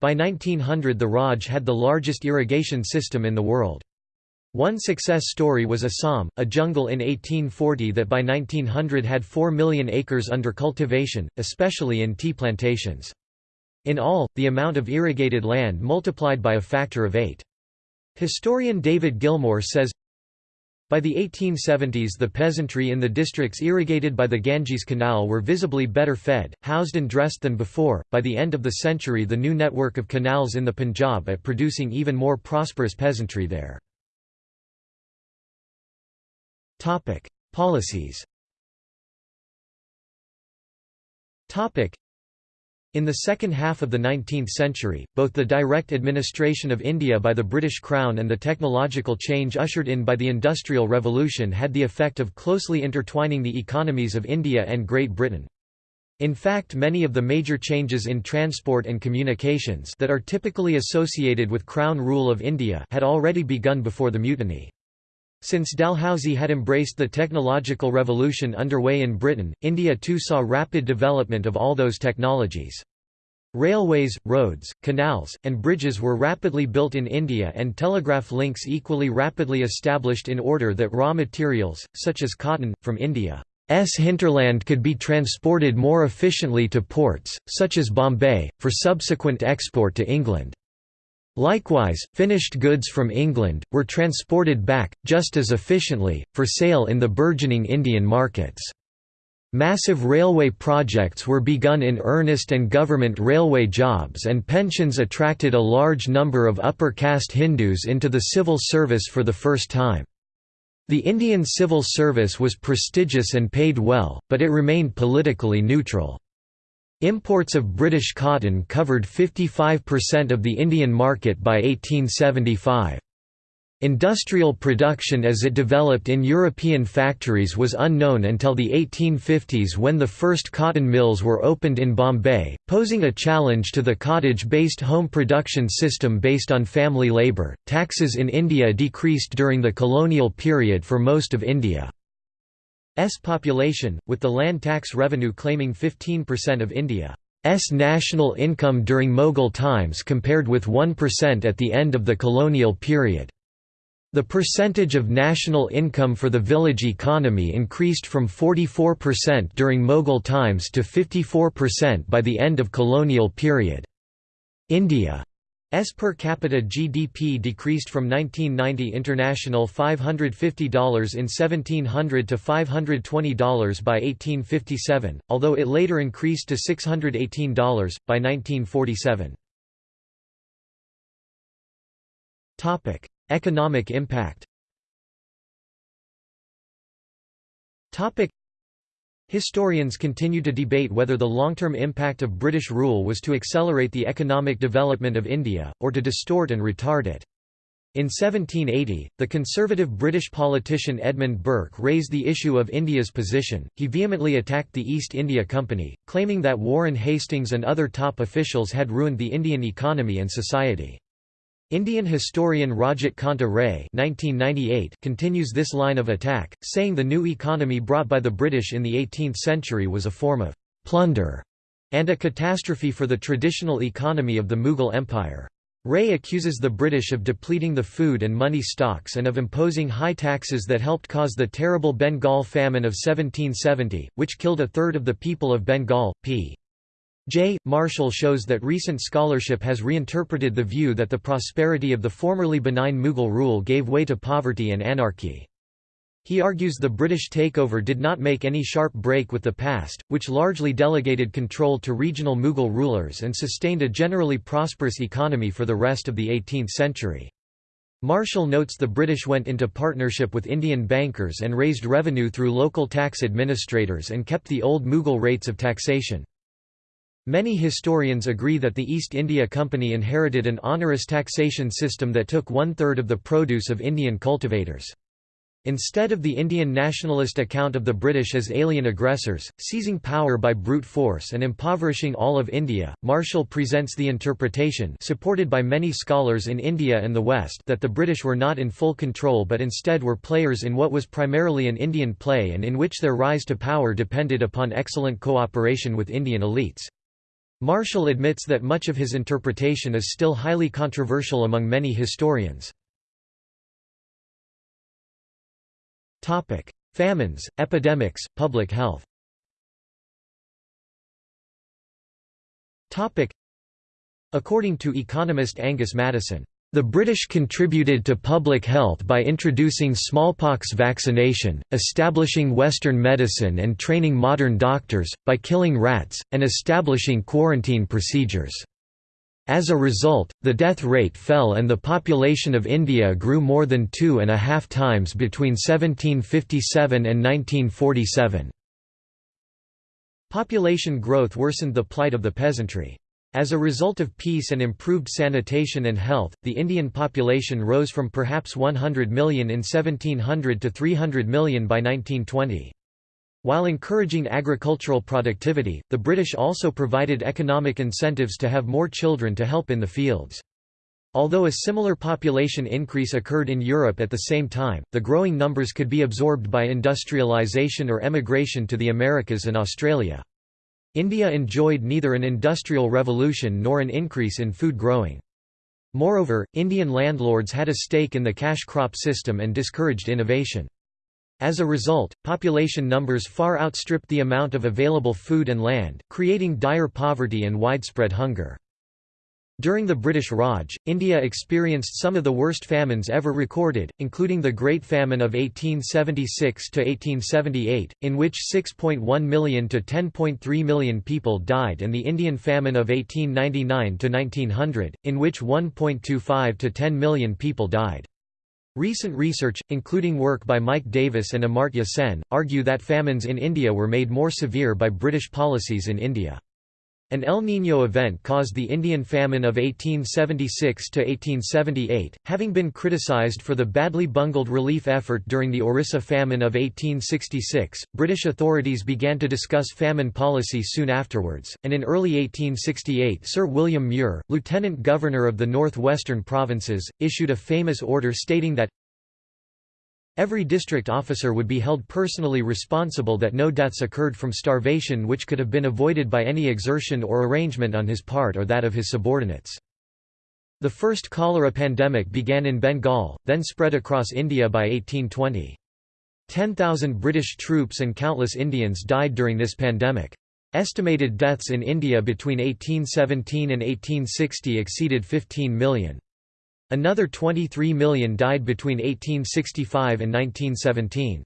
By 1900 the Raj had the largest irrigation system in the world. One success story was Assam, a jungle in 1840 that by 1900 had 4 million acres under cultivation, especially in tea plantations. In all, the amount of irrigated land multiplied by a factor of eight. Historian David Gilmour says, by the 1870s the peasantry in the districts irrigated by the Ganges Canal were visibly better fed, housed and dressed than before. By the end of the century the new network of canals in the Punjab at producing even more prosperous peasantry there. Topic: Policies. Topic: in the second half of the 19th century, both the direct administration of India by the British Crown and the technological change ushered in by the Industrial Revolution had the effect of closely intertwining the economies of India and Great Britain. In fact many of the major changes in transport and communications that are typically associated with Crown rule of India had already begun before the mutiny. Since Dalhousie had embraced the technological revolution underway in Britain, India too saw rapid development of all those technologies. Railways, roads, canals, and bridges were rapidly built in India and telegraph links equally rapidly established in order that raw materials, such as cotton, from India S hinterland could be transported more efficiently to ports, such as Bombay, for subsequent export to England. Likewise, finished goods from England, were transported back, just as efficiently, for sale in the burgeoning Indian markets. Massive railway projects were begun in earnest and government railway jobs and pensions attracted a large number of upper caste Hindus into the civil service for the first time. The Indian civil service was prestigious and paid well, but it remained politically neutral. Imports of British cotton covered 55% of the Indian market by 1875. Industrial production as it developed in European factories was unknown until the 1850s when the first cotton mills were opened in Bombay, posing a challenge to the cottage-based home production system based on family labour. Taxes in India decreased during the colonial period for most of India's population, with the land tax revenue claiming 15% of India's national income during Mughal times compared with 1% at the end of the colonial period. The percentage of national income for the village economy increased from 44% during Mughal times to 54% by the end of colonial period. India's per capita GDP decreased from 1990 international $550 in 1700 to $520 by 1857, although it later increased to $618, by 1947. Economic impact Historians continue to debate whether the long-term impact of British rule was to accelerate the economic development of India, or to distort and retard it. In 1780, the conservative British politician Edmund Burke raised the issue of India's position. He vehemently attacked the East India Company, claiming that Warren Hastings and other top officials had ruined the Indian economy and society. Indian historian Rajat Kanta Ray continues this line of attack, saying the new economy brought by the British in the 18th century was a form of «plunder» and a catastrophe for the traditional economy of the Mughal Empire. Ray accuses the British of depleting the food and money stocks and of imposing high taxes that helped cause the terrible Bengal famine of 1770, which killed a third of the people of Bengal. p. J. Marshall shows that recent scholarship has reinterpreted the view that the prosperity of the formerly benign Mughal rule gave way to poverty and anarchy. He argues the British takeover did not make any sharp break with the past, which largely delegated control to regional Mughal rulers and sustained a generally prosperous economy for the rest of the 18th century. Marshall notes the British went into partnership with Indian bankers and raised revenue through local tax administrators and kept the old Mughal rates of taxation. Many historians agree that the East India Company inherited an onerous taxation system that took one-third of the produce of Indian cultivators. Instead of the Indian nationalist account of the British as alien aggressors, seizing power by brute force and impoverishing all of India, Marshall presents the interpretation supported by many scholars in India and the West that the British were not in full control but instead were players in what was primarily an Indian play and in which their rise to power depended upon excellent cooperation with Indian elites. Marshall admits that much of his interpretation is still highly controversial among many historians. Famines, epidemics, public health. According to economist Angus Maddison, the British contributed to public health by introducing smallpox vaccination, establishing Western medicine and training modern doctors, by killing rats, and establishing quarantine procedures. As a result, the death rate fell and the population of India grew more than two and a half times between 1757 and 1947. Population growth worsened the plight of the peasantry. As a result of peace and improved sanitation and health, the Indian population rose from perhaps 100 million in 1700 to 300 million by 1920. While encouraging agricultural productivity, the British also provided economic incentives to have more children to help in the fields. Although a similar population increase occurred in Europe at the same time, the growing numbers could be absorbed by industrialization or emigration to the Americas and Australia. India enjoyed neither an industrial revolution nor an increase in food growing. Moreover, Indian landlords had a stake in the cash crop system and discouraged innovation. As a result, population numbers far outstripped the amount of available food and land, creating dire poverty and widespread hunger. During the British Raj, India experienced some of the worst famines ever recorded, including the Great Famine of 1876–1878, in which 6.1 million to 10.3 million people died and the Indian Famine of 1899–1900, in which 1.25 to 10 million people died. Recent research, including work by Mike Davis and Amartya Sen, argue that famines in India were made more severe by British policies in India. An El Niño event caused the Indian famine of 1876–1878, having been criticized for the badly bungled relief effort during the Orissa famine of 1866. British authorities began to discuss famine policy soon afterwards, and in early 1868 Sir William Muir, Lieutenant Governor of the North-Western Provinces, issued a famous order stating that Every district officer would be held personally responsible that no deaths occurred from starvation which could have been avoided by any exertion or arrangement on his part or that of his subordinates. The first cholera pandemic began in Bengal, then spread across India by 1820. 10,000 British troops and countless Indians died during this pandemic. Estimated deaths in India between 1817 and 1860 exceeded 15 million. Another 23 million died between 1865 and 1917.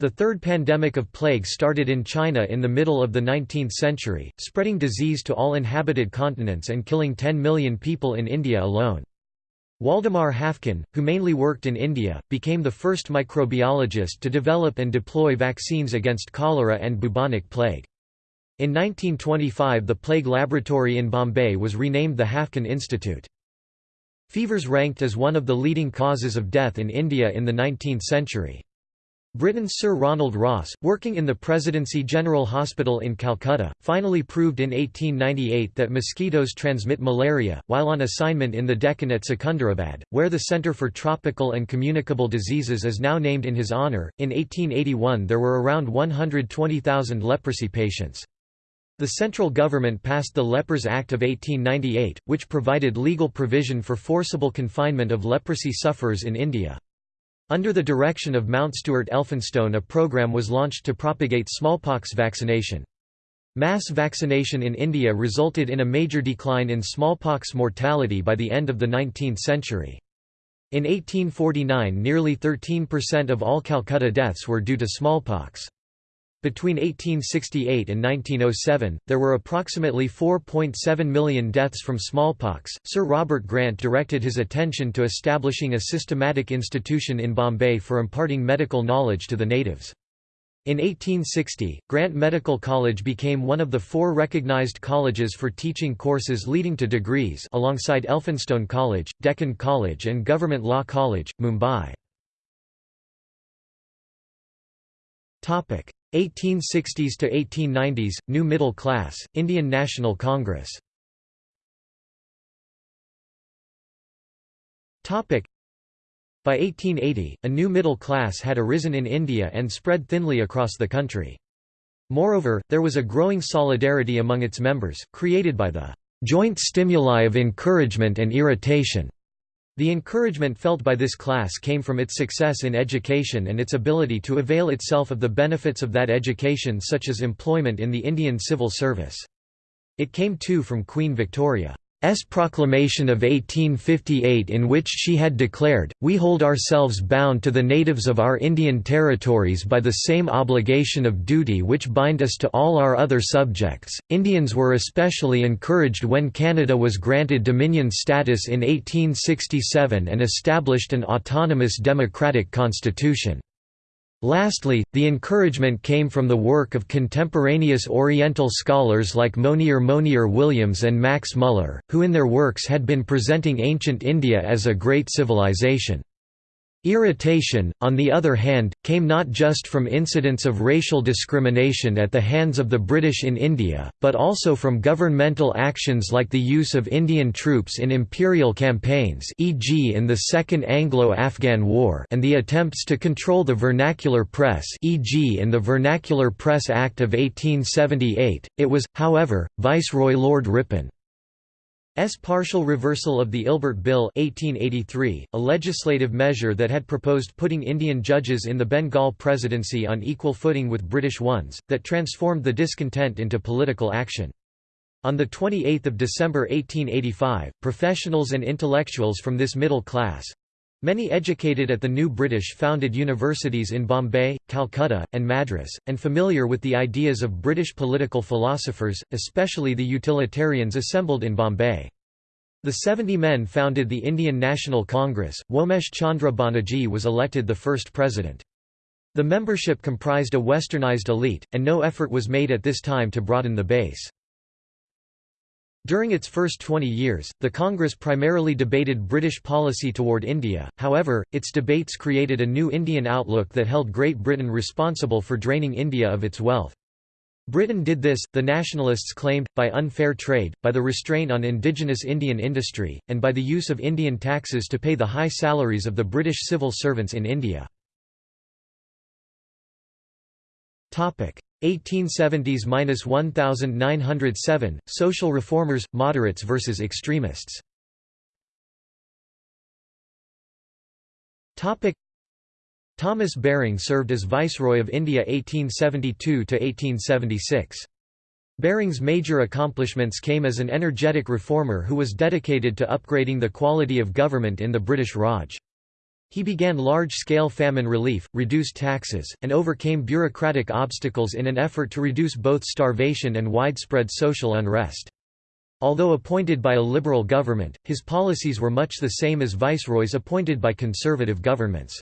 The third pandemic of plague started in China in the middle of the 19th century, spreading disease to all inhabited continents and killing 10 million people in India alone. Waldemar Haffkine, who mainly worked in India, became the first microbiologist to develop and deploy vaccines against cholera and bubonic plague. In 1925 the plague laboratory in Bombay was renamed the Haffkine Institute. Fevers ranked as one of the leading causes of death in India in the 19th century. Britain's Sir Ronald Ross, working in the Presidency General Hospital in Calcutta, finally proved in 1898 that mosquitoes transmit malaria, while on assignment in the Deccan at Secunderabad, where the Centre for Tropical and Communicable Diseases is now named in his honour. In 1881 there were around 120,000 leprosy patients. The central government passed the Lepers Act of 1898, which provided legal provision for forcible confinement of leprosy sufferers in India. Under the direction of Mount Stuart Elphinstone a program was launched to propagate smallpox vaccination. Mass vaccination in India resulted in a major decline in smallpox mortality by the end of the 19th century. In 1849 nearly 13% of all Calcutta deaths were due to smallpox. Between 1868 and 1907, there were approximately 4.7 million deaths from smallpox. Sir Robert Grant directed his attention to establishing a systematic institution in Bombay for imparting medical knowledge to the natives. In 1860, Grant Medical College became one of the four recognized colleges for teaching courses leading to degrees alongside Elphinstone College, Deccan College and Government Law College, Mumbai. 1860s to 1890s, New Middle Class, Indian National Congress By 1880, a new middle class had arisen in India and spread thinly across the country. Moreover, there was a growing solidarity among its members, created by the joint stimuli of encouragement and irritation the encouragement felt by this class came from its success in education and its ability to avail itself of the benefits of that education such as employment in the Indian civil service. It came too from Queen Victoria. S proclamation of 1858 in which she had declared, We hold ourselves bound to the natives of our Indian territories by the same obligation of duty which bind us to all our other subjects. Indians were especially encouraged when Canada was granted Dominion status in 1867 and established an autonomous democratic constitution. Lastly, the encouragement came from the work of contemporaneous Oriental scholars like Monier Monier Williams and Max Muller, who in their works had been presenting ancient India as a great civilization. Irritation, on the other hand, came not just from incidents of racial discrimination at the hands of the British in India, but also from governmental actions like the use of Indian troops in imperial campaigns e.g. in the Second Anglo-Afghan War and the attempts to control the vernacular press e.g. in the Vernacular Press Act of 1878. It was, however, Viceroy Lord Ripon S partial reversal of the Ilbert Bill 1883, a legislative measure that had proposed putting Indian judges in the Bengal presidency on equal footing with British ones, that transformed the discontent into political action. On 28 December 1885, professionals and intellectuals from this middle class—many educated at the new British-founded universities in Bombay, Calcutta, and Madras, and familiar with the ideas of British political philosophers, especially the utilitarians assembled in Bombay. The 70 men founded the Indian National Congress. Womesh Chandra Banerjee was elected the first president. The membership comprised a westernized elite, and no effort was made at this time to broaden the base. During its first 20 years, the Congress primarily debated British policy toward India, however, its debates created a new Indian outlook that held Great Britain responsible for draining India of its wealth. Britain did this, the nationalists claimed, by unfair trade, by the restraint on indigenous Indian industry, and by the use of Indian taxes to pay the high salaries of the British civil servants in India. 1870s–1907, social reformers, moderates versus extremists Thomas Baring served as Viceroy of India 1872–1876. Baring's major accomplishments came as an energetic reformer who was dedicated to upgrading the quality of government in the British Raj. He began large-scale famine relief, reduced taxes, and overcame bureaucratic obstacles in an effort to reduce both starvation and widespread social unrest. Although appointed by a liberal government, his policies were much the same as viceroys appointed by conservative governments.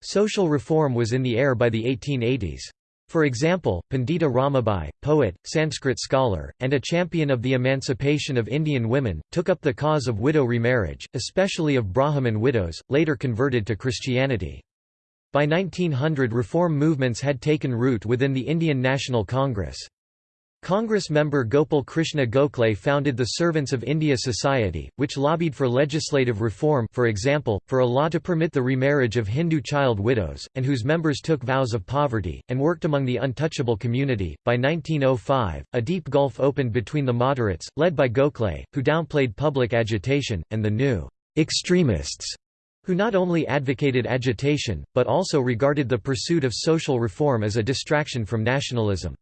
Social reform was in the air by the 1880s. For example, Pandita Ramabai, poet, Sanskrit scholar, and a champion of the emancipation of Indian women, took up the cause of widow remarriage, especially of Brahmin widows, later converted to Christianity. By 1900 reform movements had taken root within the Indian National Congress. Congress member Gopal Krishna Gokhale founded the Servants of India Society, which lobbied for legislative reform for example, for a law to permit the remarriage of Hindu child widows, and whose members took vows of poverty, and worked among the untouchable community. By 1905, a deep gulf opened between the moderates, led by Gokhale, who downplayed public agitation, and the new extremists, who not only advocated agitation, but also regarded the pursuit of social reform as a distraction from nationalism.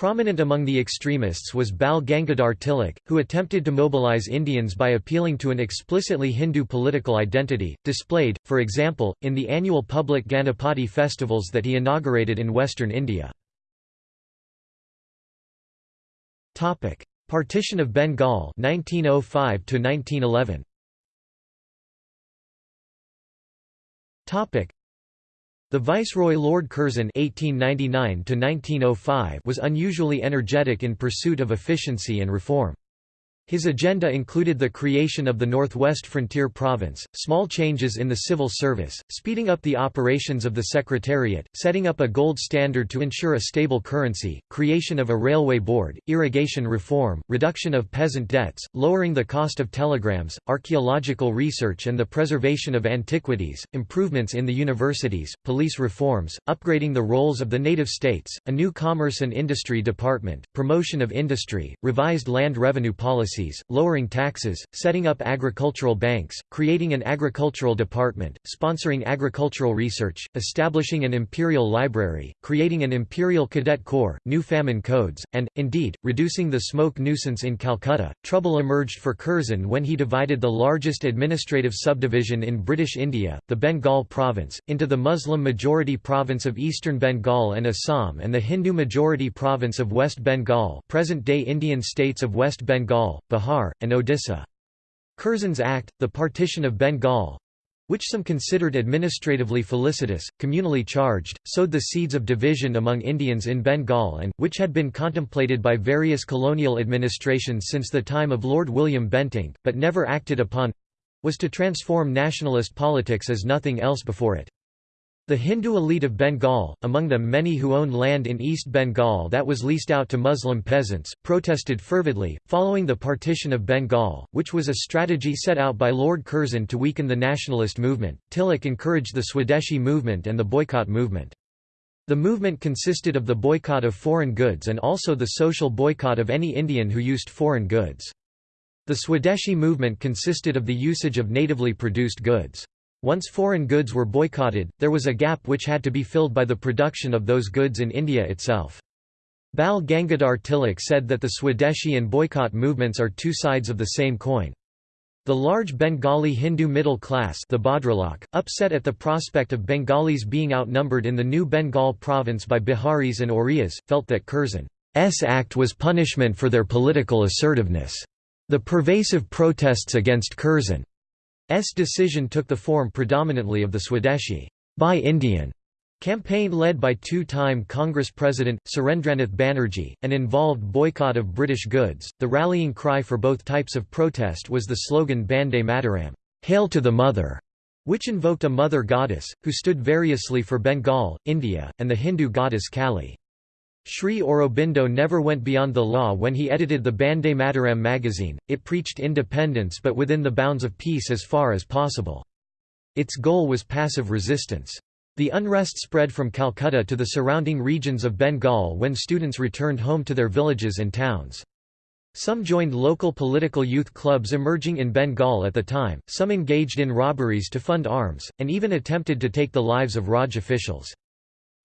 Prominent among the extremists was Bal Gangadhar Tilak, who attempted to mobilize Indians by appealing to an explicitly Hindu political identity, displayed, for example, in the annual public Ganapati festivals that he inaugurated in western India. Partition of Bengal 1905 1911 the Viceroy Lord Curzon (1899–1905) was unusually energetic in pursuit of efficiency and reform. His agenda included the creation of the Northwest Frontier Province, small changes in the civil service, speeding up the operations of the Secretariat, setting up a gold standard to ensure a stable currency, creation of a railway board, irrigation reform, reduction of peasant debts, lowering the cost of telegrams, archaeological research and the preservation of antiquities, improvements in the universities, police reforms, upgrading the roles of the native states, a new commerce and industry department, promotion of industry, revised land revenue policy policies, lowering taxes, setting up agricultural banks, creating an agricultural department, sponsoring agricultural research, establishing an imperial library, creating an imperial cadet corps, new famine codes, and, indeed, reducing the smoke nuisance in Calcutta. Trouble emerged for Curzon when he divided the largest administrative subdivision in British India, the Bengal province, into the Muslim-majority province of eastern Bengal and Assam and the Hindu-majority province of West Bengal present-day Indian states of West Bengal, Bihar, and Odisha. Curzon's Act, the Partition of Bengal, which some considered administratively felicitous, communally charged, sowed the seeds of division among Indians in Bengal and, which had been contemplated by various colonial administrations since the time of Lord William Bentinck, but never acted upon, was to transform nationalist politics as nothing else before it. The Hindu elite of Bengal, among them many who owned land in East Bengal that was leased out to Muslim peasants, protested fervidly, following the partition of Bengal, which was a strategy set out by Lord Curzon to weaken the nationalist movement. Tilak encouraged the Swadeshi movement and the boycott movement. The movement consisted of the boycott of foreign goods and also the social boycott of any Indian who used foreign goods. The Swadeshi movement consisted of the usage of natively produced goods. Once foreign goods were boycotted, there was a gap which had to be filled by the production of those goods in India itself. Bal Gangadhar Tilak said that the Swadeshi and boycott movements are two sides of the same coin. The large Bengali Hindu middle class the Bhadralok, upset at the prospect of Bengalis being outnumbered in the new Bengal province by Biharis and Oriyas, felt that Curzon's act was punishment for their political assertiveness. The pervasive protests against Curzon S decision took the form predominantly of the Swadeshi Buy Indian campaign led by two-time Congress President, Surendranath Banerjee, and involved boycott of British goods. The rallying cry for both types of protest was the slogan Bande Mataram, Hail to the Mother, which invoked a mother goddess, who stood variously for Bengal, India, and the Hindu goddess Kali. Sri Aurobindo never went beyond the law when he edited the Bande Mataram magazine, it preached independence but within the bounds of peace as far as possible. Its goal was passive resistance. The unrest spread from Calcutta to the surrounding regions of Bengal when students returned home to their villages and towns. Some joined local political youth clubs emerging in Bengal at the time, some engaged in robberies to fund arms, and even attempted to take the lives of Raj officials.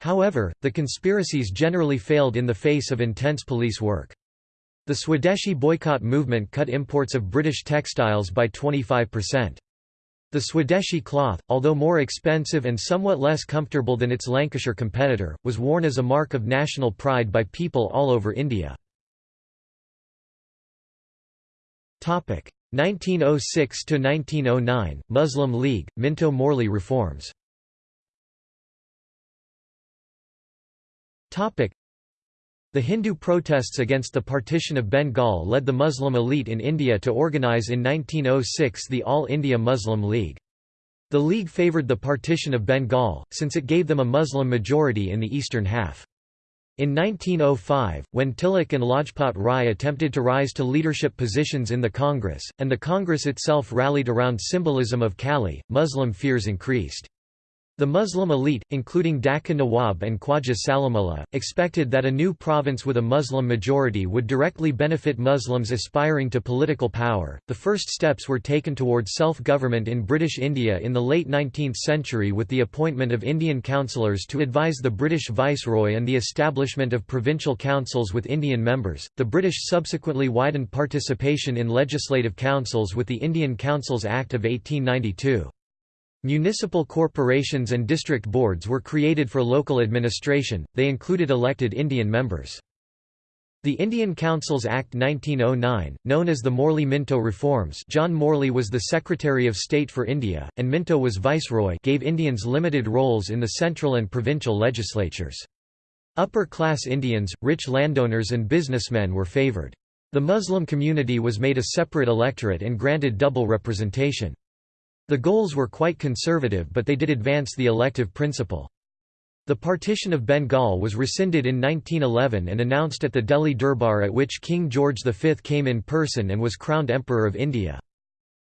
However, the conspiracies generally failed in the face of intense police work. The Swadeshi boycott movement cut imports of British textiles by 25%. The Swadeshi cloth, although more expensive and somewhat less comfortable than its Lancashire competitor, was worn as a mark of national pride by people all over India. 1906–1909, Muslim League, Minto-Morley reforms The Hindu protests against the partition of Bengal led the Muslim elite in India to organise in 1906 the All India Muslim League. The league favoured the partition of Bengal, since it gave them a Muslim majority in the eastern half. In 1905, when Tilak and Lajpat Rai attempted to rise to leadership positions in the Congress, and the Congress itself rallied around symbolism of Kali, Muslim fears increased. The Muslim elite, including Dhaka Nawab and Khwaja Salimullah, expected that a new province with a Muslim majority would directly benefit Muslims aspiring to political power. The first steps were taken towards self government in British India in the late 19th century with the appointment of Indian councillors to advise the British Viceroy and the establishment of provincial councils with Indian members. The British subsequently widened participation in legislative councils with the Indian Councils Act of 1892. Municipal corporations and district boards were created for local administration, they included elected Indian members. The Indian Councils Act 1909, known as the Morley-Minto Reforms John Morley was the Secretary of State for India, and Minto was Viceroy gave Indians limited roles in the central and provincial legislatures. Upper-class Indians, rich landowners and businessmen were favoured. The Muslim community was made a separate electorate and granted double representation. The goals were quite conservative but they did advance the elective principle. The partition of Bengal was rescinded in 1911 and announced at the Delhi Durbar at which King George V came in person and was crowned Emperor of India.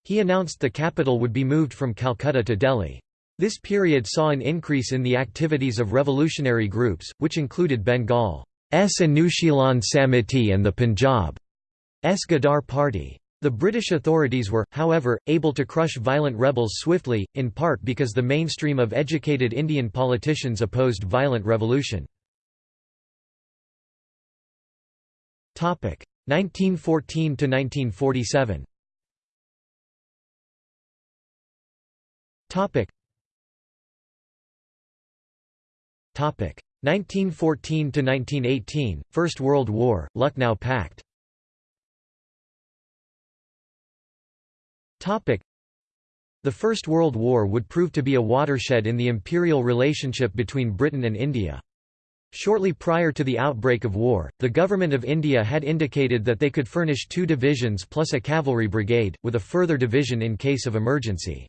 He announced the capital would be moved from Calcutta to Delhi. This period saw an increase in the activities of revolutionary groups, which included Bengal's Anushilan Samiti and the Punjab's Ghadar Party. The British authorities were, however, able to crush violent rebels swiftly, in part because the mainstream of educated Indian politicians opposed violent revolution. 1914–1947 1914–1918, First World War, Lucknow Pact The First World War would prove to be a watershed in the imperial relationship between Britain and India. Shortly prior to the outbreak of war, the Government of India had indicated that they could furnish two divisions plus a cavalry brigade, with a further division in case of emergency.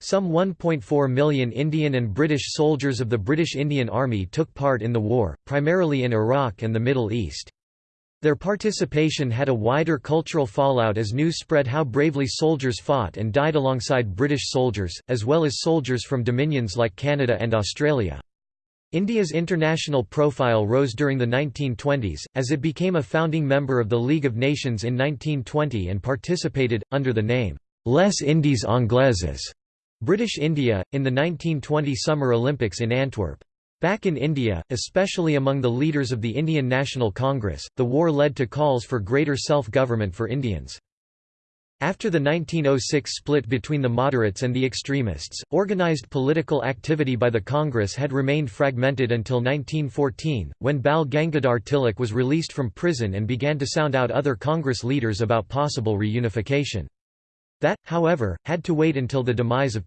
Some 1.4 million Indian and British soldiers of the British Indian Army took part in the war, primarily in Iraq and the Middle East. Their participation had a wider cultural fallout as news spread how bravely soldiers fought and died alongside British soldiers, as well as soldiers from dominions like Canada and Australia. India's international profile rose during the 1920s, as it became a founding member of the League of Nations in 1920 and participated, under the name, Les Indes Anglaises, British India, in the 1920 Summer Olympics in Antwerp. Back in India, especially among the leaders of the Indian National Congress, the war led to calls for greater self-government for Indians. After the 1906 split between the moderates and the extremists, organized political activity by the Congress had remained fragmented until 1914, when Bal Gangadhar Tilak was released from prison and began to sound out other Congress leaders about possible reunification. That, however, had to wait until the demise of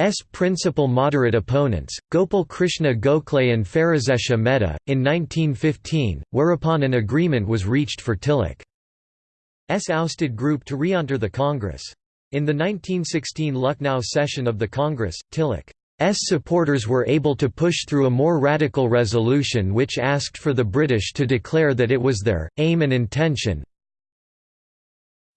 Tilak's principal moderate opponents, Gopal Krishna Gokhale and Pherozeshah Mehta, in 1915, whereupon an agreement was reached for Tilak's ousted group to re-enter the Congress. In the 1916 Lucknow session of the Congress, Tilak's supporters were able to push through a more radical resolution which asked for the British to declare that it was their aim and intention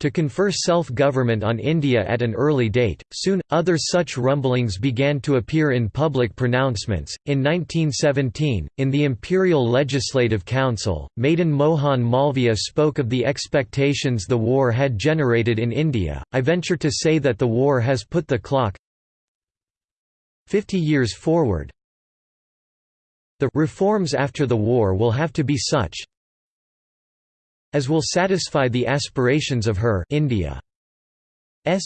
to confer self-government on India at an early date. Soon, other such rumblings began to appear in public pronouncements. In 1917, in the Imperial Legislative Council, Madan Mohan Malviya spoke of the expectations the war had generated in India. I venture to say that the war has put the clock 50 years forward. The reforms after the war will have to be such as will satisfy the aspirations of her India's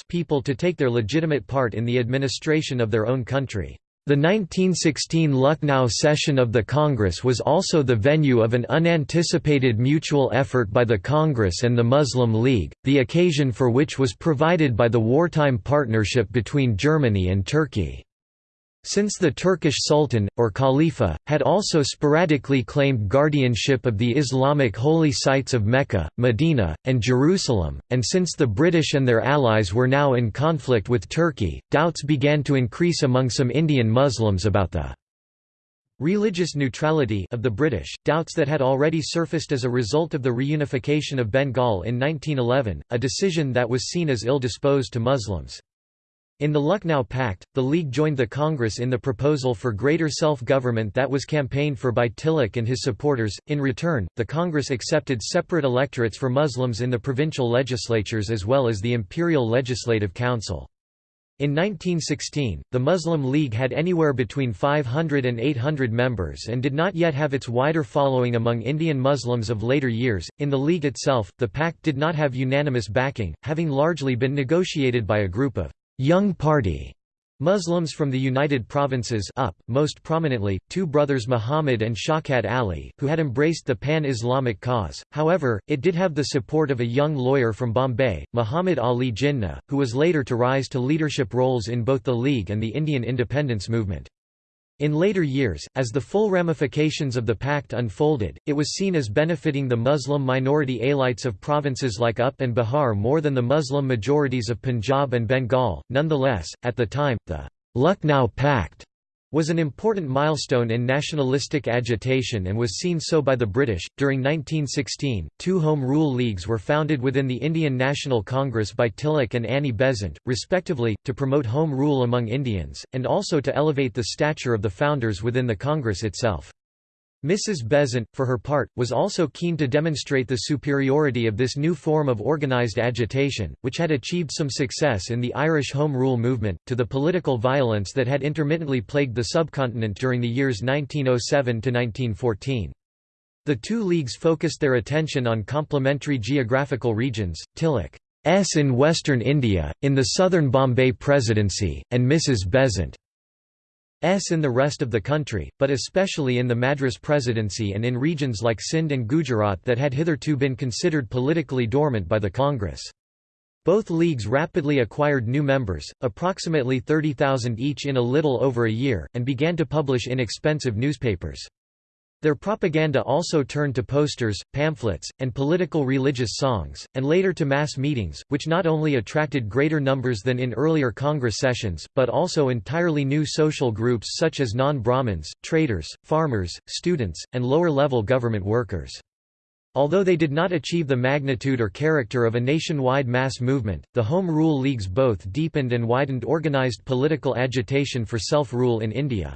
people to take their legitimate part in the administration of their own country. The 1916 Lucknow session of the Congress was also the venue of an unanticipated mutual effort by the Congress and the Muslim League, the occasion for which was provided by the wartime partnership between Germany and Turkey. Since the Turkish Sultan, or Khalifa, had also sporadically claimed guardianship of the Islamic holy sites of Mecca, Medina, and Jerusalem, and since the British and their allies were now in conflict with Turkey, doubts began to increase among some Indian Muslims about the religious neutrality of the British, doubts that had already surfaced as a result of the reunification of Bengal in 1911, a decision that was seen as ill-disposed to Muslims. In the Lucknow Pact, the League joined the Congress in the proposal for greater self-government that was campaigned for by Tilak and his supporters. In return, the Congress accepted separate electorates for Muslims in the provincial legislatures as well as the Imperial Legislative Council. In 1916, the Muslim League had anywhere between 500 and 800 members and did not yet have its wider following among Indian Muslims of later years. In the League itself, the pact did not have unanimous backing, having largely been negotiated by a group of Young Party Muslims from the United Provinces up, most prominently, two brothers Muhammad and Shaukat Ali, who had embraced the pan-Islamic cause, however, it did have the support of a young lawyer from Bombay, Muhammad Ali Jinnah, who was later to rise to leadership roles in both the League and the Indian independence movement. In later years, as the full ramifications of the pact unfolded, it was seen as benefiting the Muslim minority elites of provinces like UP and Bihar more than the Muslim majorities of Punjab and Bengal. Nonetheless, at the time, the Lucknow Pact was an important milestone in nationalistic agitation and was seen so by the British. During 1916, two Home Rule Leagues were founded within the Indian National Congress by Tilak and Annie Besant, respectively, to promote home rule among Indians, and also to elevate the stature of the founders within the Congress itself. Mrs. Besant, for her part, was also keen to demonstrate the superiority of this new form of organised agitation, which had achieved some success in the Irish Home Rule movement, to the political violence that had intermittently plagued the subcontinent during the years 1907–1914. The two leagues focused their attention on complementary geographical regions, Tilak's in western India, in the southern Bombay Presidency, and Mrs. Besant in the rest of the country, but especially in the Madras Presidency and in regions like Sindh and Gujarat that had hitherto been considered politically dormant by the Congress. Both leagues rapidly acquired new members, approximately 30,000 each in a little over a year, and began to publish inexpensive newspapers. Their propaganda also turned to posters, pamphlets, and political religious songs, and later to mass meetings, which not only attracted greater numbers than in earlier Congress sessions, but also entirely new social groups such as non-Brahmins, traders, farmers, students, and lower-level government workers. Although they did not achieve the magnitude or character of a nationwide mass movement, the Home Rule Leagues both deepened and widened organized political agitation for self-rule in India.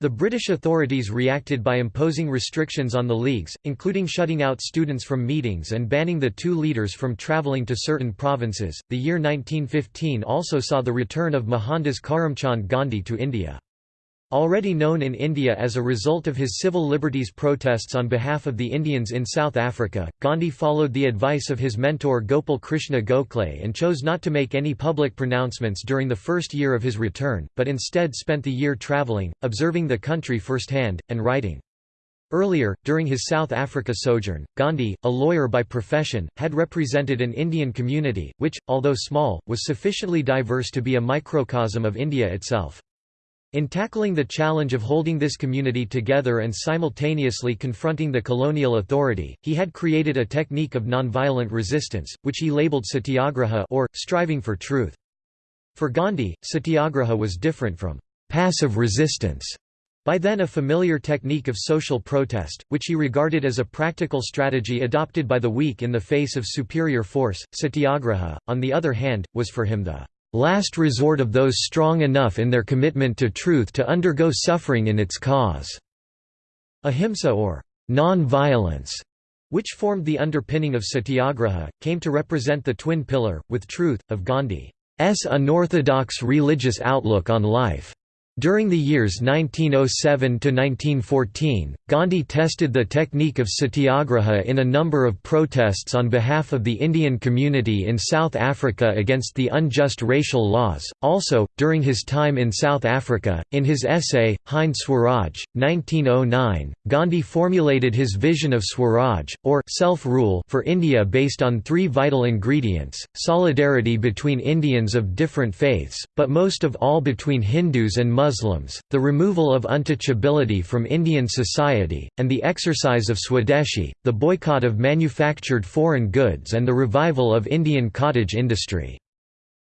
The British authorities reacted by imposing restrictions on the leagues, including shutting out students from meetings and banning the two leaders from travelling to certain provinces. The year 1915 also saw the return of Mohandas Karamchand Gandhi to India. Already known in India as a result of his civil liberties protests on behalf of the Indians in South Africa, Gandhi followed the advice of his mentor Gopal Krishna Gokhale and chose not to make any public pronouncements during the first year of his return, but instead spent the year travelling, observing the country firsthand, and writing. Earlier, during his South Africa sojourn, Gandhi, a lawyer by profession, had represented an Indian community, which, although small, was sufficiently diverse to be a microcosm of India itself. In tackling the challenge of holding this community together and simultaneously confronting the colonial authority, he had created a technique of nonviolent resistance, which he labeled satyagraha or, striving for truth. For Gandhi, satyagraha was different from passive resistance, by then a familiar technique of social protest, which he regarded as a practical strategy adopted by the weak in the face of superior force. Satyagraha, on the other hand, was for him the last resort of those strong enough in their commitment to truth to undergo suffering in its cause." Ahimsa or non-violence, which formed the underpinning of satyagraha, came to represent the twin pillar, with truth, of Gandhi's unorthodox religious outlook on life. During the years 1907 to 1914, Gandhi tested the technique of satyagraha in a number of protests on behalf of the Indian community in South Africa against the unjust racial laws. Also, during his time in South Africa, in his essay, Hind Swaraj, 1909, Gandhi formulated his vision of Swaraj, or self-rule for India based on three vital ingredients, solidarity between Indians of different faiths, but most of all between Hindus and Muslims Muslims, the removal of untouchability from Indian society, and the exercise of Swadeshi, the boycott of manufactured foreign goods and the revival of Indian cottage industry.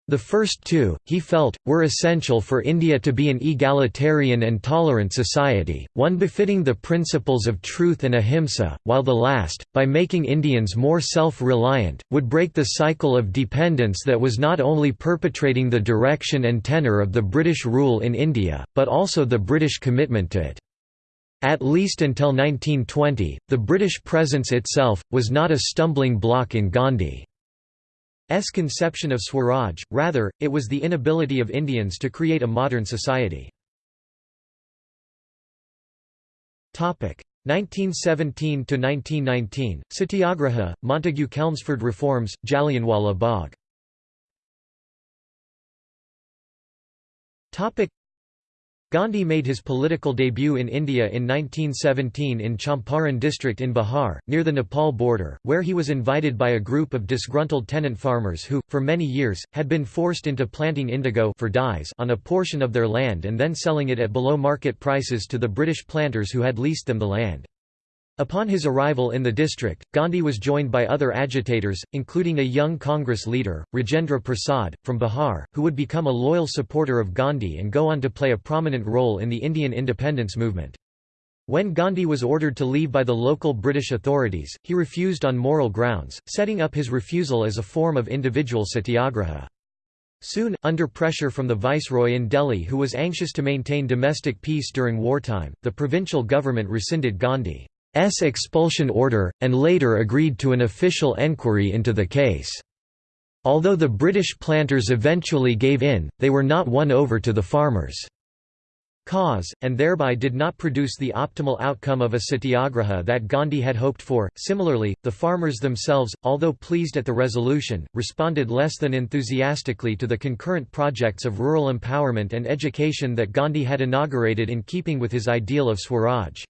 The first two, he felt, were essential for India to be an egalitarian and tolerant society, one befitting the principles of truth and ahimsa, while the last, by making Indians more self-reliant, would break the cycle of dependence that was not only perpetrating the direction and tenor of the British rule in India, but also the British commitment to it. At least until 1920, the British presence itself, was not a stumbling block in Gandhi. S conception of Swaraj, rather, it was the inability of Indians to create a modern society. 1917–1919, Satyagraha, Montagu Chelmsford Reforms, Jallianwala Bagh Gandhi made his political debut in India in 1917 in Champaran district in Bihar, near the Nepal border, where he was invited by a group of disgruntled tenant farmers who, for many years, had been forced into planting indigo for dyes on a portion of their land and then selling it at below market prices to the British planters who had leased them the land. Upon his arrival in the district, Gandhi was joined by other agitators, including a young Congress leader, Rajendra Prasad, from Bihar, who would become a loyal supporter of Gandhi and go on to play a prominent role in the Indian independence movement. When Gandhi was ordered to leave by the local British authorities, he refused on moral grounds, setting up his refusal as a form of individual satyagraha. Soon, under pressure from the viceroy in Delhi who was anxious to maintain domestic peace during wartime, the provincial government rescinded Gandhi. S expulsion order, and later agreed to an official enquiry into the case. Although the British planters eventually gave in, they were not won over to the farmers' cause, and thereby did not produce the optimal outcome of a satyagraha that Gandhi had hoped for. Similarly, the farmers themselves, although pleased at the resolution, responded less than enthusiastically to the concurrent projects of rural empowerment and education that Gandhi had inaugurated in keeping with his ideal of Swaraj.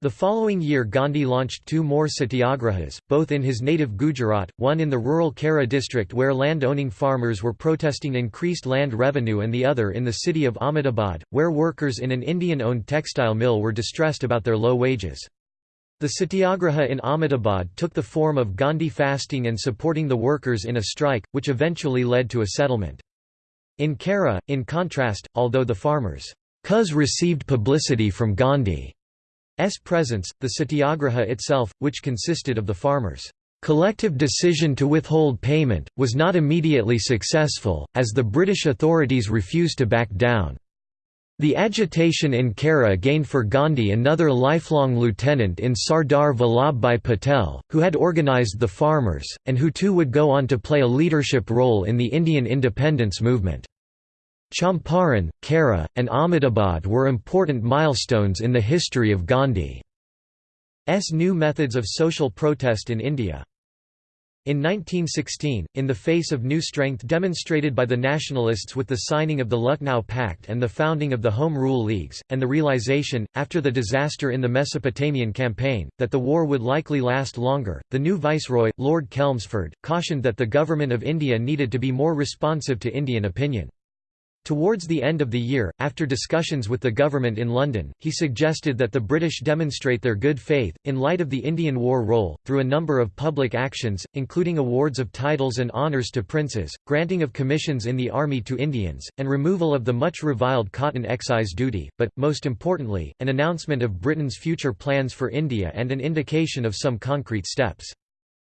The following year Gandhi launched two more satyagrahas, both in his native Gujarat, one in the rural Kheda district where land-owning farmers were protesting increased land revenue and the other in the city of Ahmedabad, where workers in an Indian-owned textile mill were distressed about their low wages. The satyagraha in Ahmedabad took the form of Gandhi fasting and supporting the workers in a strike, which eventually led to a settlement. In Kheda, in contrast, although the farmers' cause received publicity from Gandhi, presence, the satyagraha itself, which consisted of the farmers' collective decision to withhold payment, was not immediately successful, as the British authorities refused to back down. The agitation in Khera gained for Gandhi another lifelong lieutenant in Sardar Vallabhbhai Patel, who had organised the farmers, and who too would go on to play a leadership role in the Indian independence movement. Champaran, Kheda, and Ahmedabad were important milestones in the history of Gandhi's new methods of social protest in India. In 1916, in the face of new strength demonstrated by the nationalists with the signing of the Lucknow Pact and the founding of the Home Rule Leagues, and the realization, after the disaster in the Mesopotamian campaign, that the war would likely last longer, the new viceroy, Lord Chelmsford, cautioned that the Government of India needed to be more responsive to Indian opinion. Towards the end of the year, after discussions with the government in London, he suggested that the British demonstrate their good faith, in light of the Indian War role, through a number of public actions, including awards of titles and honours to princes, granting of commissions in the army to Indians, and removal of the much reviled cotton excise duty, but, most importantly, an announcement of Britain's future plans for India and an indication of some concrete steps.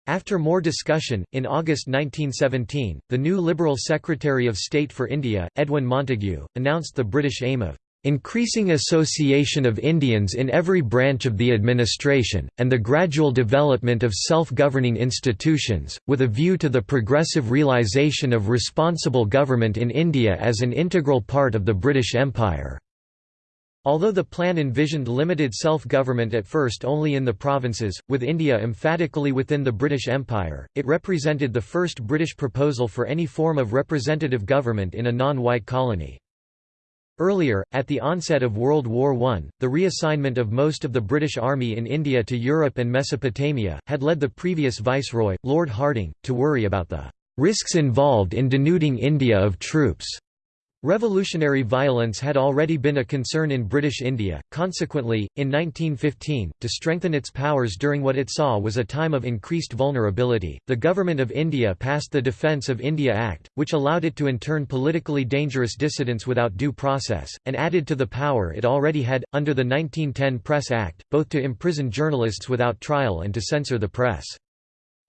After more discussion, in August 1917, the new Liberal Secretary of State for India, Edwin Montagu, announced the British aim of increasing association of Indians in every branch of the administration, and the gradual development of self-governing institutions, with a view to the progressive realisation of responsible government in India as an integral part of the British Empire. Although the plan envisioned limited self-government at first only in the provinces, with India emphatically within the British Empire, it represented the first British proposal for any form of representative government in a non-white colony. Earlier, at the onset of World War I, the reassignment of most of the British Army in India to Europe and Mesopotamia, had led the previous viceroy, Lord Hardinge, to worry about the risks involved in denuding India of troops. Revolutionary violence had already been a concern in British India, consequently, in 1915, to strengthen its powers during what it saw was a time of increased vulnerability, the Government of India passed the Defence of India Act, which allowed it to intern politically dangerous dissidents without due process, and added to the power it already had, under the 1910 Press Act, both to imprison journalists without trial and to censor the press.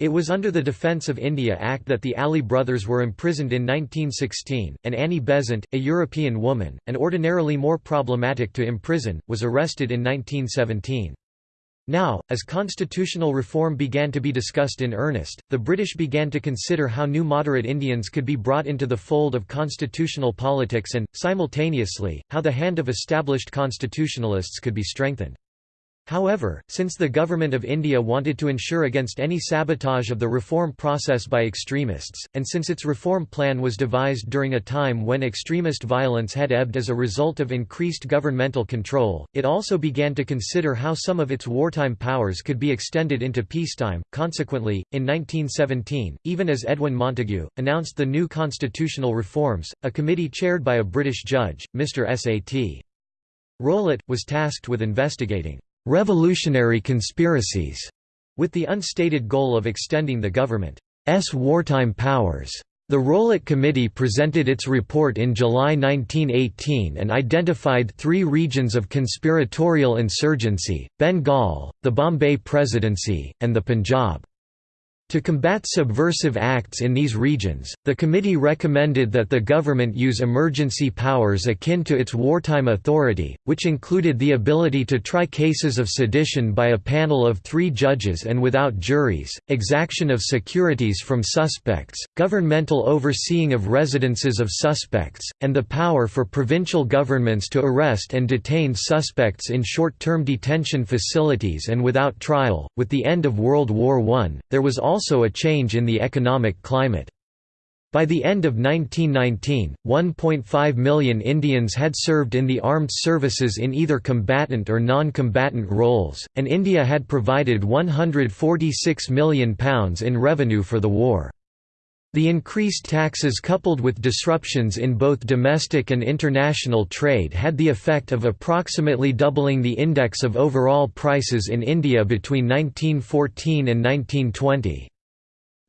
It was under the Defence of India Act that the Ali brothers were imprisoned in 1916, and Annie Besant, a European woman, and ordinarily more problematic to imprison, was arrested in 1917. Now, as constitutional reform began to be discussed in earnest, the British began to consider how new moderate Indians could be brought into the fold of constitutional politics and, simultaneously, how the hand of established constitutionalists could be strengthened. However, since the Government of India wanted to ensure against any sabotage of the reform process by extremists, and since its reform plan was devised during a time when extremist violence had ebbed as a result of increased governmental control, it also began to consider how some of its wartime powers could be extended into peacetime. Consequently, in 1917, even as Edwin Montagu, announced the new constitutional reforms, a committee chaired by a British judge, Mr. S. A. T. Rowlatt, was tasked with investigating revolutionary conspiracies, with the unstated goal of extending the government's wartime powers. The Rowlatt Committee presented its report in July 1918 and identified three regions of conspiratorial insurgency, Bengal, the Bombay Presidency, and the Punjab. To combat subversive acts in these regions, the committee recommended that the government use emergency powers akin to its wartime authority, which included the ability to try cases of sedition by a panel of three judges and without juries, exaction of securities from suspects, governmental overseeing of residences of suspects, and the power for provincial governments to arrest and detain suspects in short-term detention facilities and without trial. With the end of World War I, there was also also a change in the economic climate. By the end of 1919, 1.5 million Indians had served in the armed services in either combatant or non-combatant roles, and India had provided £146 million in revenue for the war. The increased taxes coupled with disruptions in both domestic and international trade had the effect of approximately doubling the index of overall prices in India between 1914 and 1920.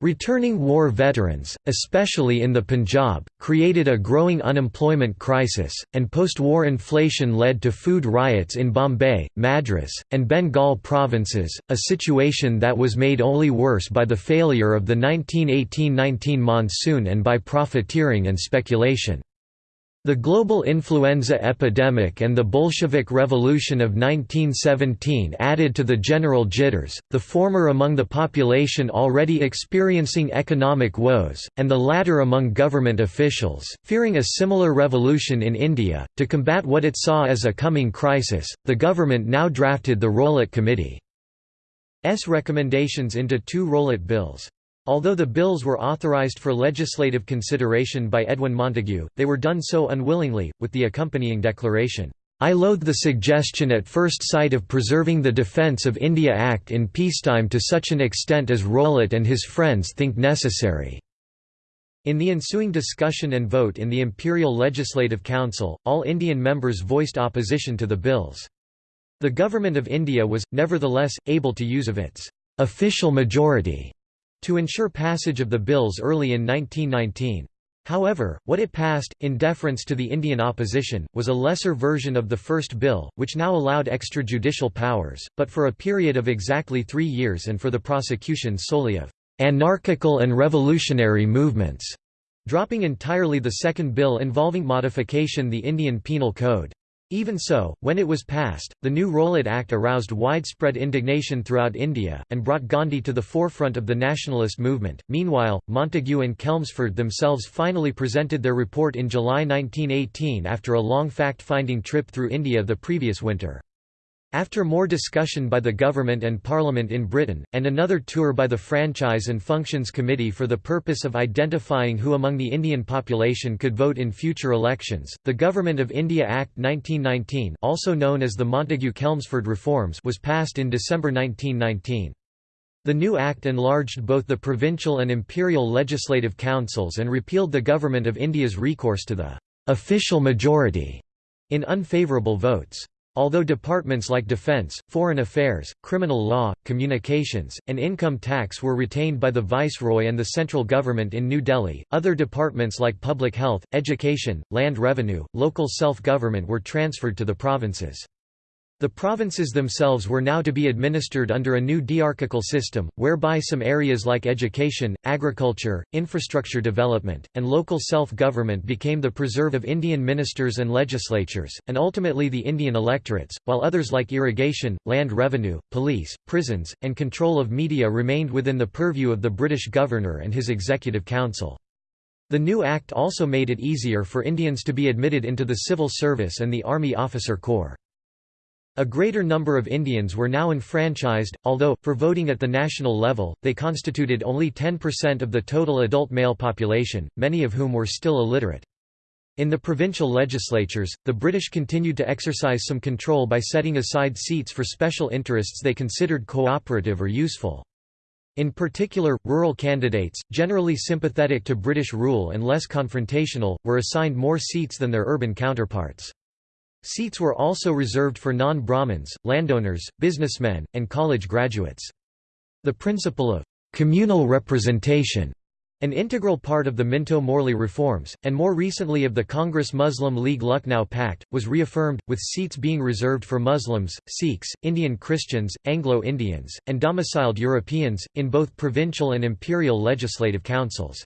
Returning war veterans, especially in the Punjab, created a growing unemployment crisis, and post-war inflation led to food riots in Bombay, Madras, and Bengal provinces, a situation that was made only worse by the failure of the 1918–19 monsoon and by profiteering and speculation. The global influenza epidemic and the Bolshevik Revolution of 1917 added to the general jitters, the former among the population already experiencing economic woes, and the latter among government officials, fearing a similar revolution in India. To combat what it saw as a coming crisis, the government now drafted the Rowlatt Committee's recommendations into two Rowlatt bills. Although the bills were authorized for legislative consideration by Edwin Montagu, they were done so unwillingly, with the accompanying declaration, "'I loathe the suggestion at first sight of preserving the Defence of India Act in peacetime to such an extent as Rowlatt and his friends think necessary." In the ensuing discussion and vote in the Imperial Legislative Council, all Indian members voiced opposition to the bills. The Government of India was, nevertheless, able to use of its official majority to ensure passage of the bills early in 1919. However, what it passed, in deference to the Indian opposition, was a lesser version of the first bill, which now allowed extrajudicial powers, but for a period of exactly three years and for the prosecution solely of anarchical and revolutionary movements, dropping entirely the second bill involving modification the Indian Penal Code. Even so, when it was passed, the new Rowlatt Act aroused widespread indignation throughout India, and brought Gandhi to the forefront of the nationalist movement. Meanwhile, Montagu and Chelmsford themselves finally presented their report in July 1918 after a long fact finding trip through India the previous winter. After more discussion by the government and parliament in Britain, and another tour by the Franchise and Functions Committee for the purpose of identifying who among the Indian population could vote in future elections, the Government of India Act 1919 also known as the Montagu-Chelmsford Reforms was passed in December 1919. The new act enlarged both the provincial and imperial legislative councils and repealed the Government of India's recourse to the «official majority» in unfavourable votes. Although departments like defense, foreign affairs, criminal law, communications, and income tax were retained by the viceroy and the central government in New Delhi, other departments like public health, education, land revenue, local self-government were transferred to the provinces. The provinces themselves were now to be administered under a new diarchical system, whereby some areas like education, agriculture, infrastructure development, and local self-government became the preserve of Indian ministers and legislatures, and ultimately the Indian electorates, while others like irrigation, land revenue, police, prisons, and control of media remained within the purview of the British governor and his executive council. The new act also made it easier for Indians to be admitted into the civil service and the Army Officer Corps. A greater number of Indians were now enfranchised, although, for voting at the national level, they constituted only 10% of the total adult male population, many of whom were still illiterate. In the provincial legislatures, the British continued to exercise some control by setting aside seats for special interests they considered cooperative or useful. In particular, rural candidates, generally sympathetic to British rule and less confrontational, were assigned more seats than their urban counterparts. Seats were also reserved for non-Brahmins, landowners, businessmen, and college graduates. The principle of communal representation an integral part of the Minto-Morley reforms, and more recently of the Congress Muslim League Lucknow Pact, was reaffirmed, with seats being reserved for Muslims, Sikhs, Indian Christians, Anglo-Indians, and domiciled Europeans, in both provincial and imperial legislative councils.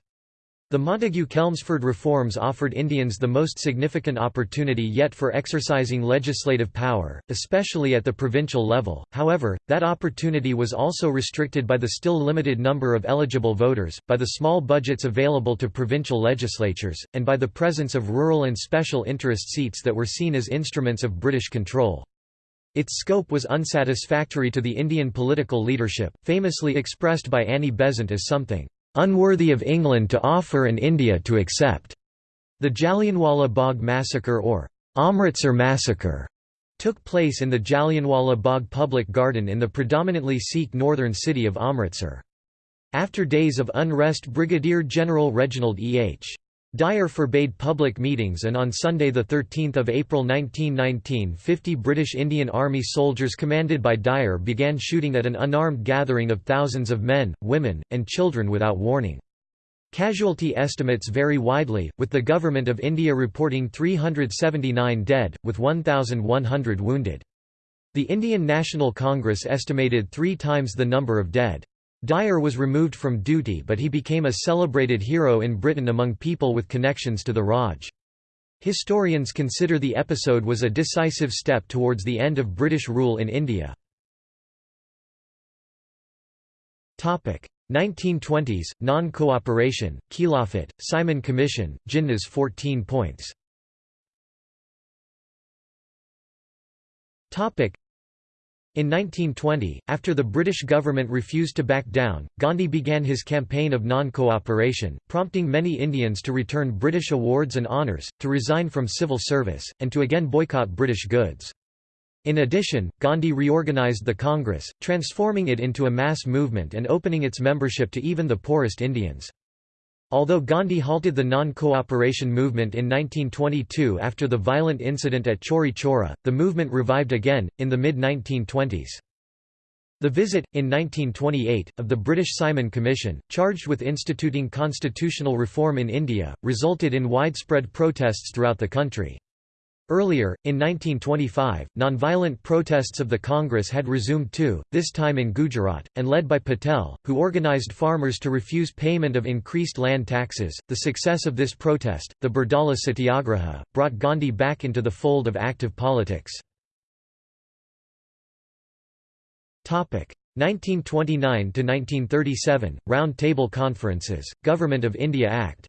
The Montagu-Chelmsford reforms offered Indians the most significant opportunity yet for exercising legislative power, especially at the provincial level, however, that opportunity was also restricted by the still limited number of eligible voters, by the small budgets available to provincial legislatures, and by the presence of rural and special interest seats that were seen as instruments of British control. Its scope was unsatisfactory to the Indian political leadership, famously expressed by Annie Besant as something "...unworthy of England to offer and India to accept." The Jallianwala Bagh massacre or Amritsar massacre took place in the Jallianwala Bagh public garden in the predominantly Sikh northern city of Amritsar. After days of unrest Brigadier General Reginald E. H. Dyer forbade public meetings and on Sunday 13 April 1919 50 British Indian Army soldiers commanded by Dyer began shooting at an unarmed gathering of thousands of men, women, and children without warning. Casualty estimates vary widely, with the Government of India reporting 379 dead, with 1,100 wounded. The Indian National Congress estimated three times the number of dead. Dyer was removed from duty but he became a celebrated hero in Britain among people with connections to the Raj. Historians consider the episode was a decisive step towards the end of British rule in India. 1920s, non-cooperation, Khilafat, Simon Commission, Jinnah's 14 points in 1920, after the British government refused to back down, Gandhi began his campaign of non-cooperation, prompting many Indians to return British awards and honours, to resign from civil service, and to again boycott British goods. In addition, Gandhi reorganized the Congress, transforming it into a mass movement and opening its membership to even the poorest Indians. Although Gandhi halted the non-cooperation movement in 1922 after the violent incident at Chauri Chaura, the movement revived again, in the mid-1920s. The visit, in 1928, of the British Simon Commission, charged with instituting constitutional reform in India, resulted in widespread protests throughout the country. Earlier, in 1925, nonviolent protests of the Congress had resumed too, this time in Gujarat, and led by Patel, who organized farmers to refuse payment of increased land taxes. The success of this protest, the Bardoli Satyagraha, brought Gandhi back into the fold of active politics. 1929 to 1937 Round Table Conferences, Government of India Act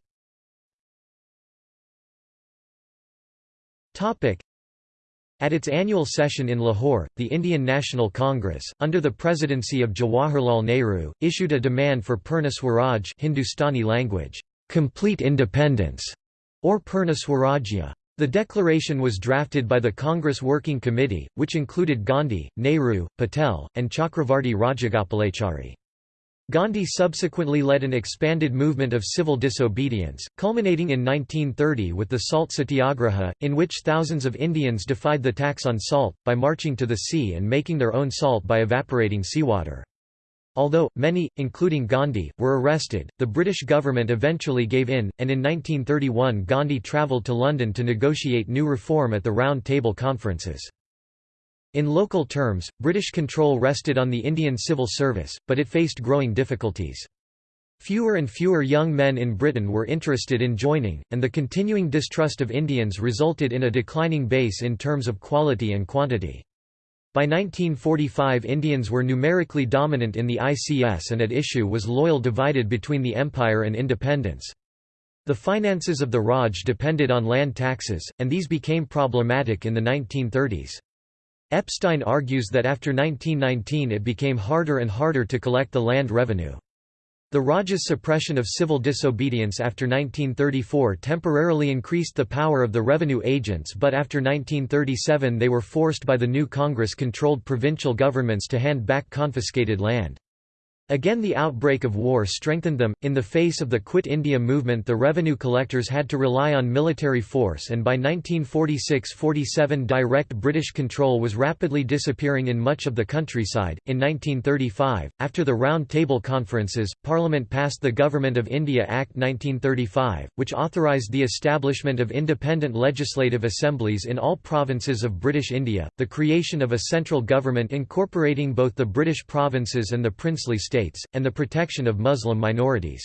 At its annual session in Lahore, the Indian National Congress, under the presidency of Jawaharlal Nehru, issued a demand for Purna Swaraj Hindustani language, complete independence, or Purna Swarajya. The declaration was drafted by the Congress Working Committee, which included Gandhi, Nehru, Patel, and Chakravarti Rajagopalachari. Gandhi subsequently led an expanded movement of civil disobedience, culminating in 1930 with the Salt Satyagraha, in which thousands of Indians defied the tax on salt, by marching to the sea and making their own salt by evaporating seawater. Although, many, including Gandhi, were arrested, the British government eventually gave in, and in 1931 Gandhi travelled to London to negotiate new reform at the Round Table Conferences. In local terms, British control rested on the Indian civil service, but it faced growing difficulties. Fewer and fewer young men in Britain were interested in joining, and the continuing distrust of Indians resulted in a declining base in terms of quality and quantity. By 1945 Indians were numerically dominant in the ICS and at issue was loyal divided between the Empire and independence. The finances of the Raj depended on land taxes, and these became problematic in the 1930s. Epstein argues that after 1919 it became harder and harder to collect the land revenue. The Raj's suppression of civil disobedience after 1934 temporarily increased the power of the revenue agents but after 1937 they were forced by the new Congress-controlled provincial governments to hand back confiscated land. Again the outbreak of war strengthened them. In the face of the Quit India movement the revenue collectors had to rely on military force and by 1946–47 direct British control was rapidly disappearing in much of the countryside. In 1935, after the Round Table Conferences, Parliament passed the Government of India Act 1935, which authorised the establishment of independent legislative assemblies in all provinces of British India, the creation of a central government incorporating both the British provinces and the princely states states, and the protection of Muslim minorities.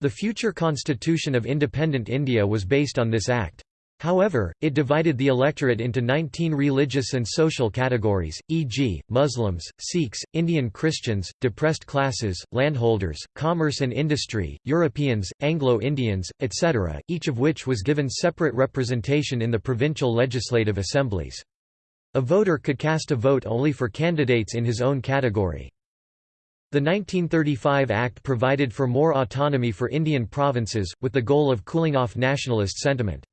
The future constitution of independent India was based on this act. However, it divided the electorate into 19 religious and social categories, e.g., Muslims, Sikhs, Indian Christians, depressed classes, landholders, commerce and industry, Europeans, Anglo-Indians, etc., each of which was given separate representation in the provincial legislative assemblies. A voter could cast a vote only for candidates in his own category. The 1935 Act provided for more autonomy for Indian provinces, with the goal of cooling off nationalist sentiment.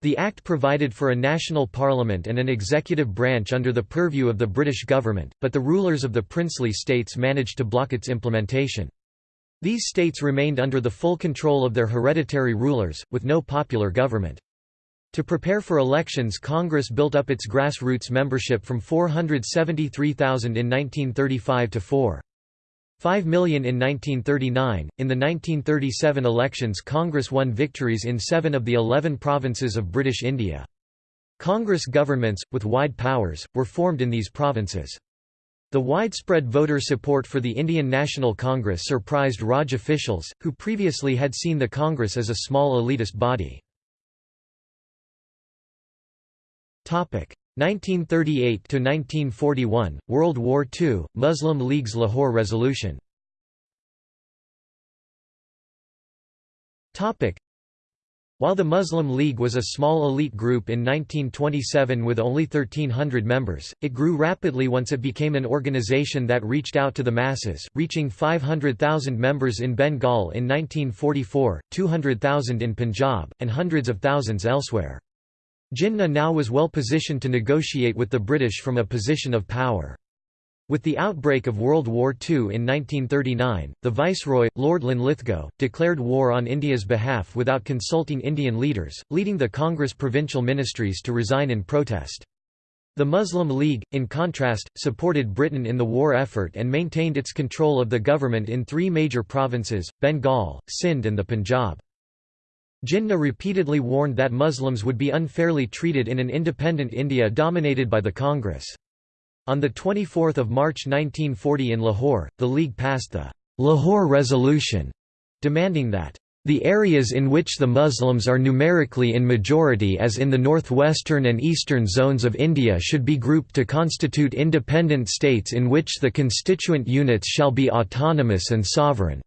The Act provided for a national parliament and an executive branch under the purview of the British government, but the rulers of the princely states managed to block its implementation. These states remained under the full control of their hereditary rulers, with no popular government. To prepare for elections Congress built up its grassroots membership from 473,000 in 1935 to 4. 5 million in 1939. In the 1937 elections, Congress won victories in seven of the eleven provinces of British India. Congress governments, with wide powers, were formed in these provinces. The widespread voter support for the Indian National Congress surprised Raj officials, who previously had seen the Congress as a small elitist body. 1938–1941, World War II, Muslim League's Lahore Resolution while the Muslim League was a small elite group in 1927 with only 1,300 members, it grew rapidly once it became an organization that reached out to the masses, reaching 500,000 members in Bengal in 1944, 200,000 in Punjab, and hundreds of thousands elsewhere. Jinnah now was well positioned to negotiate with the British from a position of power. With the outbreak of World War II in 1939, the Viceroy, Lord Linlithgow, declared war on India's behalf without consulting Indian leaders, leading the Congress provincial ministries to resign in protest. The Muslim League, in contrast, supported Britain in the war effort and maintained its control of the government in three major provinces, Bengal, Sindh and the Punjab. Jinnah repeatedly warned that Muslims would be unfairly treated in an independent India dominated by the Congress. On 24 March 1940 in Lahore, the League passed the Lahore Resolution, demanding that the areas in which the Muslims are numerically in majority as in the northwestern and eastern zones of India should be grouped to constitute independent states in which the constituent units shall be autonomous and sovereign.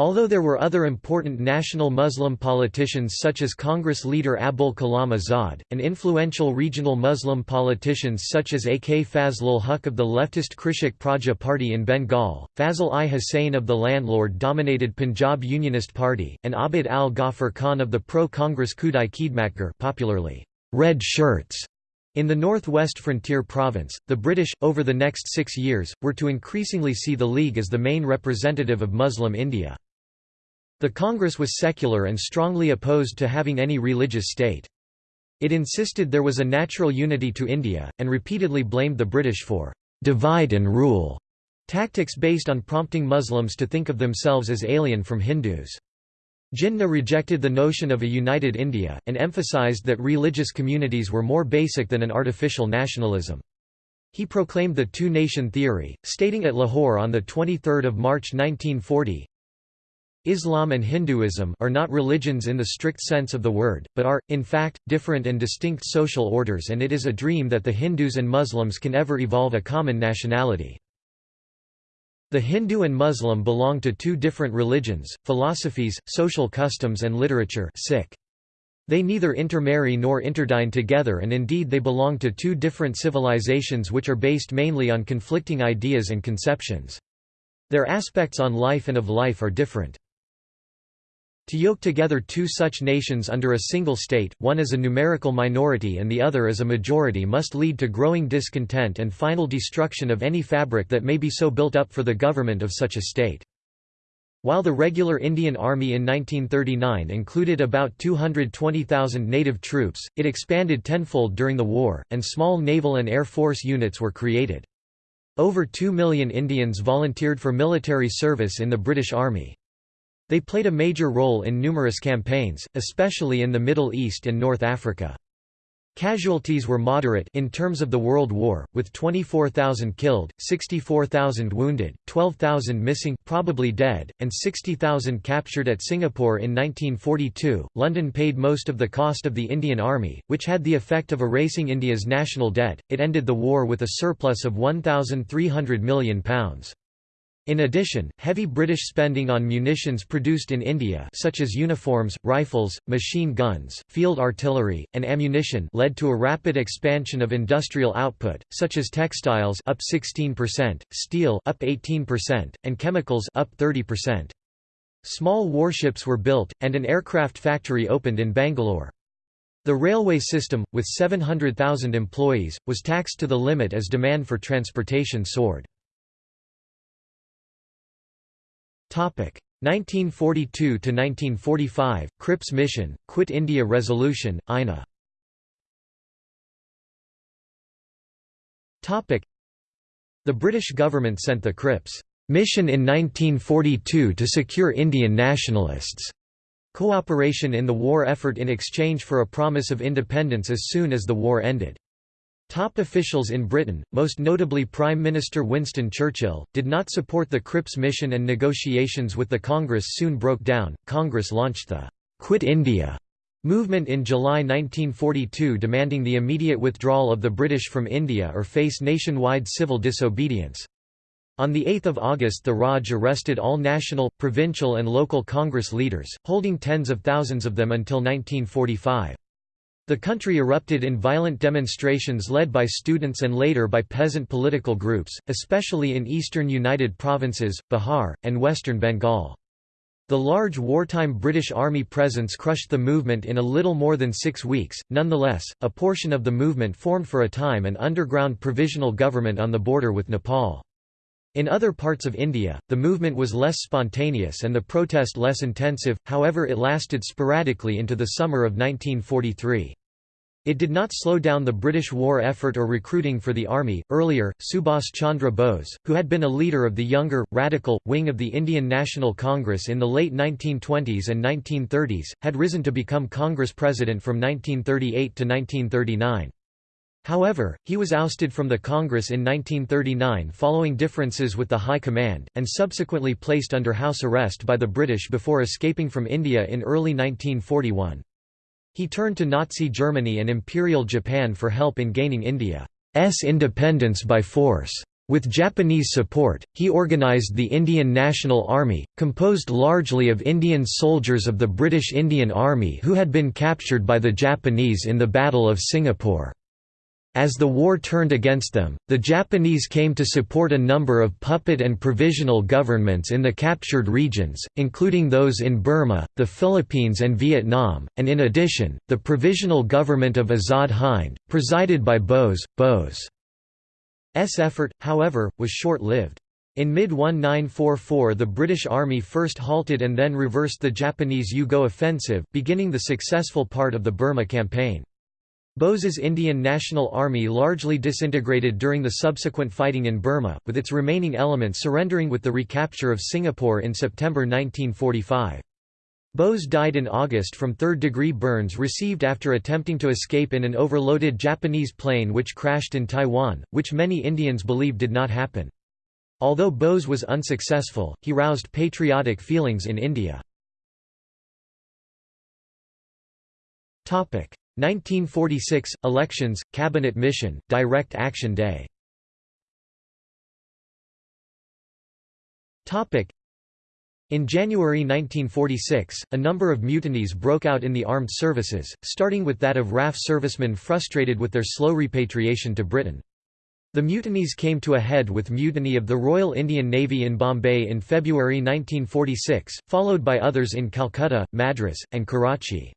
Although there were other important national Muslim politicians such as Congress leader Abul Kalam Azad, and influential regional Muslim politicians such as A. K. Fazlul Huq of the leftist Krishak Praja Party in Bengal, Fazl i Hussain of the landlord-dominated Punjab Unionist Party, and Abdul Ghaffar Khan of the pro-Congress Khudai Khidmatgar popularly, Red Shirts, in the northwest frontier province, the British, over the next six years, were to increasingly see the League as the main representative of Muslim India. The Congress was secular and strongly opposed to having any religious state. It insisted there was a natural unity to India, and repeatedly blamed the British for «divide and rule» tactics based on prompting Muslims to think of themselves as alien from Hindus. Jinnah rejected the notion of a united India, and emphasized that religious communities were more basic than an artificial nationalism. He proclaimed the two-nation theory, stating at Lahore on 23 March 1940, Islam and Hinduism are not religions in the strict sense of the word, but are, in fact, different and distinct social orders and it is a dream that the Hindus and Muslims can ever evolve a common nationality. The Hindu and Muslim belong to two different religions, philosophies, social customs and literature They neither intermarry nor interdine together and indeed they belong to two different civilizations which are based mainly on conflicting ideas and conceptions. Their aspects on life and of life are different. To yoke together two such nations under a single state, one as a numerical minority and the other as a majority must lead to growing discontent and final destruction of any fabric that may be so built up for the government of such a state. While the regular Indian Army in 1939 included about 220,000 native troops, it expanded tenfold during the war, and small naval and air force units were created. Over 2 million Indians volunteered for military service in the British Army. They played a major role in numerous campaigns, especially in the Middle East and North Africa. Casualties were moderate in terms of the World War, with 24,000 killed, 64,000 wounded, 12,000 missing probably dead, and 60,000 captured at Singapore in 1942. London paid most of the cost of the Indian Army, which had the effect of erasing India's national debt. It ended the war with a surplus of £1,300 million. In addition, heavy British spending on munitions produced in India such as uniforms, rifles, machine guns, field artillery, and ammunition led to a rapid expansion of industrial output, such as textiles up 16%, steel up 18%, and chemicals up 30%. Small warships were built, and an aircraft factory opened in Bangalore. The railway system, with 700,000 employees, was taxed to the limit as demand for transportation soared. 1942 to 1945 Cripps mission Quit India resolution INA Topic. The British government sent the Cripps mission in 1942 to secure Indian nationalists. Cooperation in the war effort in exchange for a promise of independence as soon as the war ended Top officials in Britain, most notably Prime Minister Winston Churchill, did not support the Cripps mission and negotiations with the Congress soon broke down. Congress launched the Quit India movement in July 1942 demanding the immediate withdrawal of the British from India or face nationwide civil disobedience. On 8 August the Raj arrested all national, provincial and local Congress leaders, holding tens of thousands of them until 1945. The country erupted in violent demonstrations led by students and later by peasant political groups, especially in eastern United Provinces, Bihar, and western Bengal. The large wartime British Army presence crushed the movement in a little more than six weeks. Nonetheless, a portion of the movement formed for a time an underground provisional government on the border with Nepal. In other parts of India, the movement was less spontaneous and the protest less intensive, however it lasted sporadically into the summer of 1943. It did not slow down the British war effort or recruiting for the army. Earlier, Subhas Chandra Bose, who had been a leader of the younger, radical, wing of the Indian National Congress in the late 1920s and 1930s, had risen to become Congress president from 1938 to 1939. However, he was ousted from the Congress in 1939 following differences with the High Command, and subsequently placed under house arrest by the British before escaping from India in early 1941. He turned to Nazi Germany and Imperial Japan for help in gaining India's independence by force. With Japanese support, he organized the Indian National Army, composed largely of Indian soldiers of the British Indian Army who had been captured by the Japanese in the Battle of Singapore. As the war turned against them, the Japanese came to support a number of puppet and provisional governments in the captured regions, including those in Burma, the Philippines and Vietnam, and in addition, the Provisional Government of Azad Hind, presided by Bose. Bose's effort, however, was short-lived. In mid-1944 the British Army first halted and then reversed the Japanese U-Go offensive, beginning the successful part of the Burma campaign. Bose's Indian National Army largely disintegrated during the subsequent fighting in Burma, with its remaining elements surrendering with the recapture of Singapore in September 1945. Bose died in August from third-degree burns received after attempting to escape in an overloaded Japanese plane which crashed in Taiwan, which many Indians believe did not happen. Although Bose was unsuccessful, he roused patriotic feelings in India. 1946 – Elections, Cabinet Mission, Direct Action Day in January 1946, a number of mutinies broke out in the armed services, starting with that of RAF servicemen frustrated with their slow repatriation to Britain. The mutinies came to a head with mutiny of the Royal Indian Navy in Bombay in February 1946, followed by others in Calcutta, Madras, and Karachi.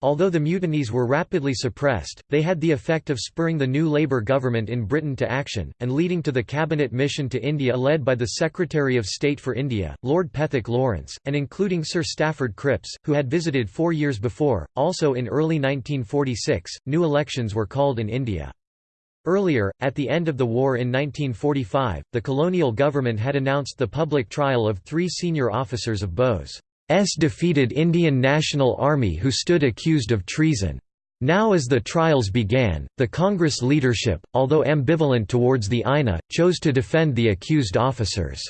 Although the mutinies were rapidly suppressed, they had the effect of spurring the new Labour government in Britain to action, and leading to the cabinet mission to India led by the Secretary of State for India, Lord Pethick Lawrence, and including Sir Stafford Cripps, who had visited four years before. Also in early 1946, new elections were called in India. Earlier, at the end of the war in 1945, the colonial government had announced the public trial of three senior officers of Bose. S defeated Indian National Army who stood accused of treason. Now as the trials began, the Congress leadership, although ambivalent towards the INA, chose to defend the accused officers.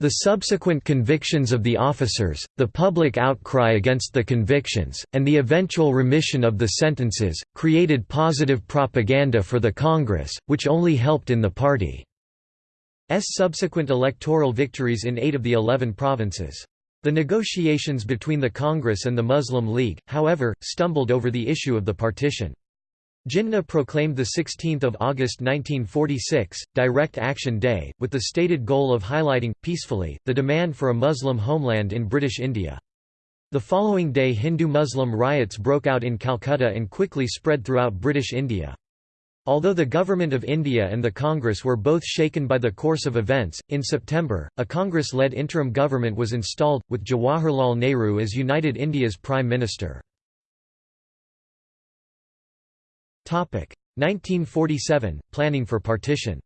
The subsequent convictions of the officers, the public outcry against the convictions, and the eventual remission of the sentences, created positive propaganda for the Congress, which only helped in the party's subsequent electoral victories in eight of the eleven provinces. The negotiations between the Congress and the Muslim League, however, stumbled over the issue of the partition. Jinnah proclaimed 16 August 1946, Direct Action Day, with the stated goal of highlighting, peacefully, the demand for a Muslim homeland in British India. The following day Hindu-Muslim riots broke out in Calcutta and quickly spread throughout British India. Although the Government of India and the Congress were both shaken by the course of events, in September, a Congress-led interim government was installed, with Jawaharlal Nehru as United India's Prime Minister. 1947 – Planning for partition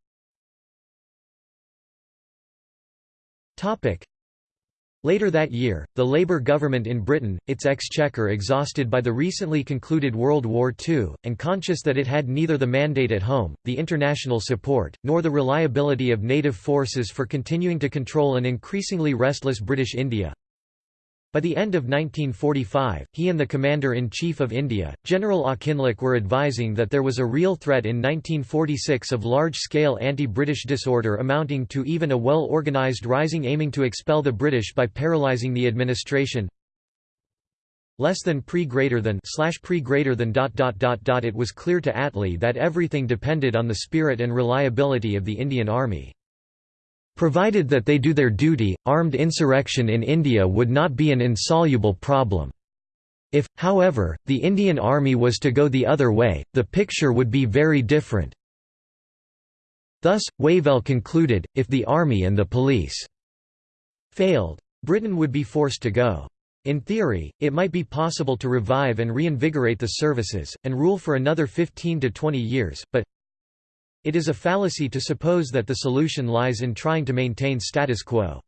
Later that year, the Labour government in Britain, its exchequer exhausted by the recently concluded World War II, and conscious that it had neither the mandate at home, the international support, nor the reliability of native forces for continuing to control an increasingly restless British India, by the end of 1945, he and the Commander-in-Chief of India, General Auchinleck were advising that there was a real threat in 1946 of large-scale anti-British disorder amounting to even a well-organised rising aiming to expel the British by paralysing the administration less than pre greater than slash pre greater than dot dot dot dot it was clear to Attlee that everything depended on the spirit and reliability of the Indian Army. Provided that they do their duty, armed insurrection in India would not be an insoluble problem. If, however, the Indian Army was to go the other way, the picture would be very different. Thus, Wavell concluded, if the army and the police failed, Britain would be forced to go. In theory, it might be possible to revive and reinvigorate the services, and rule for another 15 to 20 years, but it is a fallacy to suppose that the solution lies in trying to maintain status quo.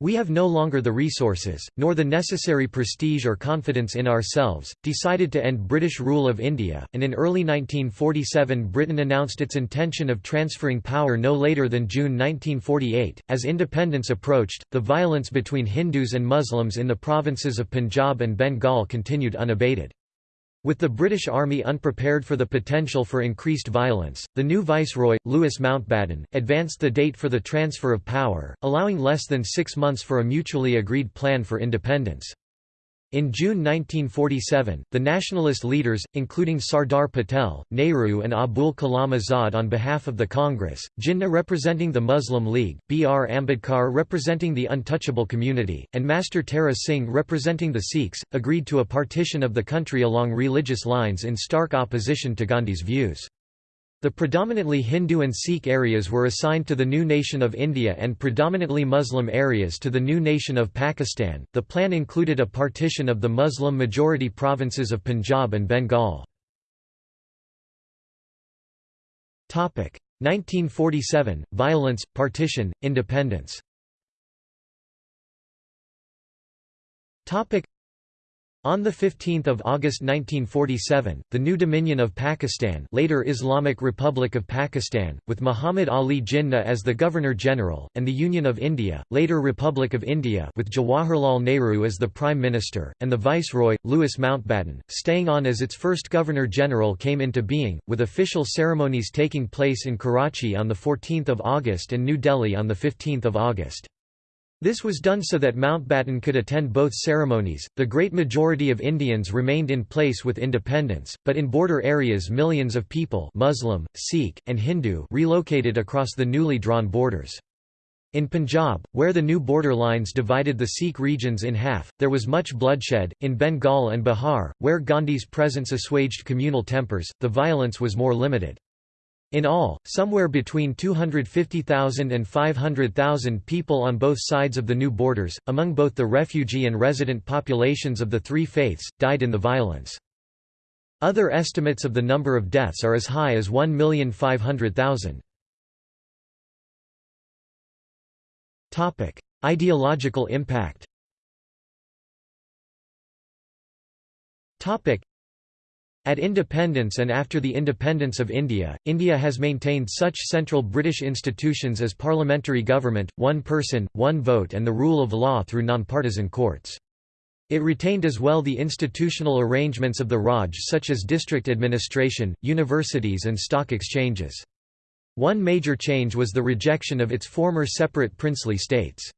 We have no longer the resources, nor the necessary prestige or confidence in ourselves, decided to end British rule of India, and in early 1947 Britain announced its intention of transferring power no later than June 1948. As independence approached, the violence between Hindus and Muslims in the provinces of Punjab and Bengal continued unabated. With the British Army unprepared for the potential for increased violence, the new viceroy, Louis Mountbatten, advanced the date for the transfer of power, allowing less than six months for a mutually agreed plan for independence. In June 1947, the nationalist leaders, including Sardar Patel, Nehru and Abul Kalam Azad on behalf of the Congress, Jinnah representing the Muslim League, B. R. Ambedkar representing the untouchable community, and Master Tara Singh representing the Sikhs, agreed to a partition of the country along religious lines in stark opposition to Gandhi's views. The predominantly Hindu and Sikh areas were assigned to the new nation of India and predominantly Muslim areas to the new nation of Pakistan. The plan included a partition of the Muslim majority provinces of Punjab and Bengal. Topic: 1947 Violence, partition, independence. On 15 August 1947, the new Dominion of Pakistan later Islamic Republic of Pakistan, with Muhammad Ali Jinnah as the Governor-General, and the Union of India, later Republic of India with Jawaharlal Nehru as the Prime Minister, and the Viceroy, Louis Mountbatten, staying on as its first Governor-General came into being, with official ceremonies taking place in Karachi on 14 August and New Delhi on 15 August. This was done so that Mountbatten could attend both ceremonies. The great majority of Indians remained in place with independence, but in border areas millions of people Muslim, Sikh, and Hindu relocated across the newly drawn borders. In Punjab, where the new border lines divided the Sikh regions in half, there was much bloodshed. In Bengal and Bihar, where Gandhi's presence assuaged communal tempers, the violence was more limited. In all, somewhere between 250,000 and 500,000 people on both sides of the new borders, among both the refugee and resident populations of the three faiths, died in the violence. Other estimates of the number of deaths are as high as 1,500,000. Ideological impact at independence and after the independence of India, India has maintained such central British institutions as parliamentary government, one person, one vote and the rule of law through nonpartisan courts. It retained as well the institutional arrangements of the Raj such as district administration, universities and stock exchanges. One major change was the rejection of its former separate princely states.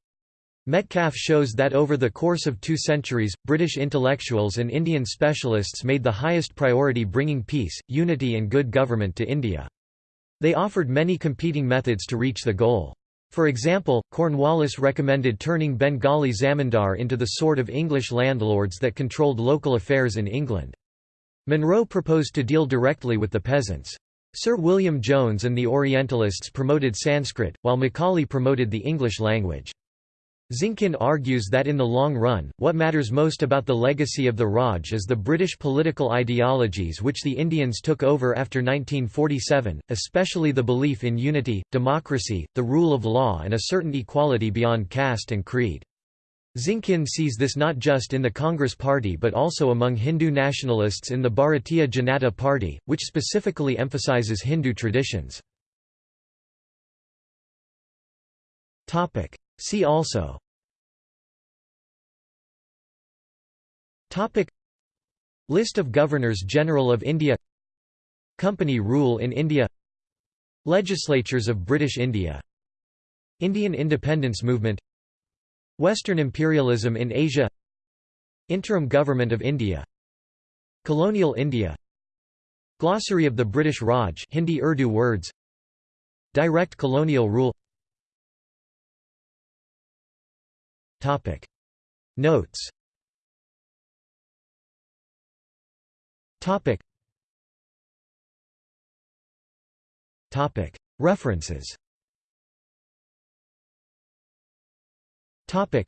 Metcalfe shows that over the course of two centuries, British intellectuals and Indian specialists made the highest priority bringing peace, unity and good government to India. They offered many competing methods to reach the goal. For example, Cornwallis recommended turning Bengali zamindar into the sort of English landlords that controlled local affairs in England. Munro proposed to deal directly with the peasants. Sir William Jones and the Orientalists promoted Sanskrit, while Macaulay promoted the English language. Zinkin argues that in the long run, what matters most about the legacy of the Raj is the British political ideologies which the Indians took over after 1947, especially the belief in unity, democracy, the rule of law and a certain equality beyond caste and creed. Zinkin sees this not just in the Congress Party but also among Hindu nationalists in the Bharatiya Janata Party, which specifically emphasizes Hindu traditions. See also. Topic. List of Governors-General of India. Company rule in India. Legislatures of British India. Indian independence movement. Western imperialism in Asia. Interim Government of India. Colonial India. Glossary of the British Raj Hindi Urdu words. Direct colonial rule Topic. Notes. Topic. Topic. References. Topic.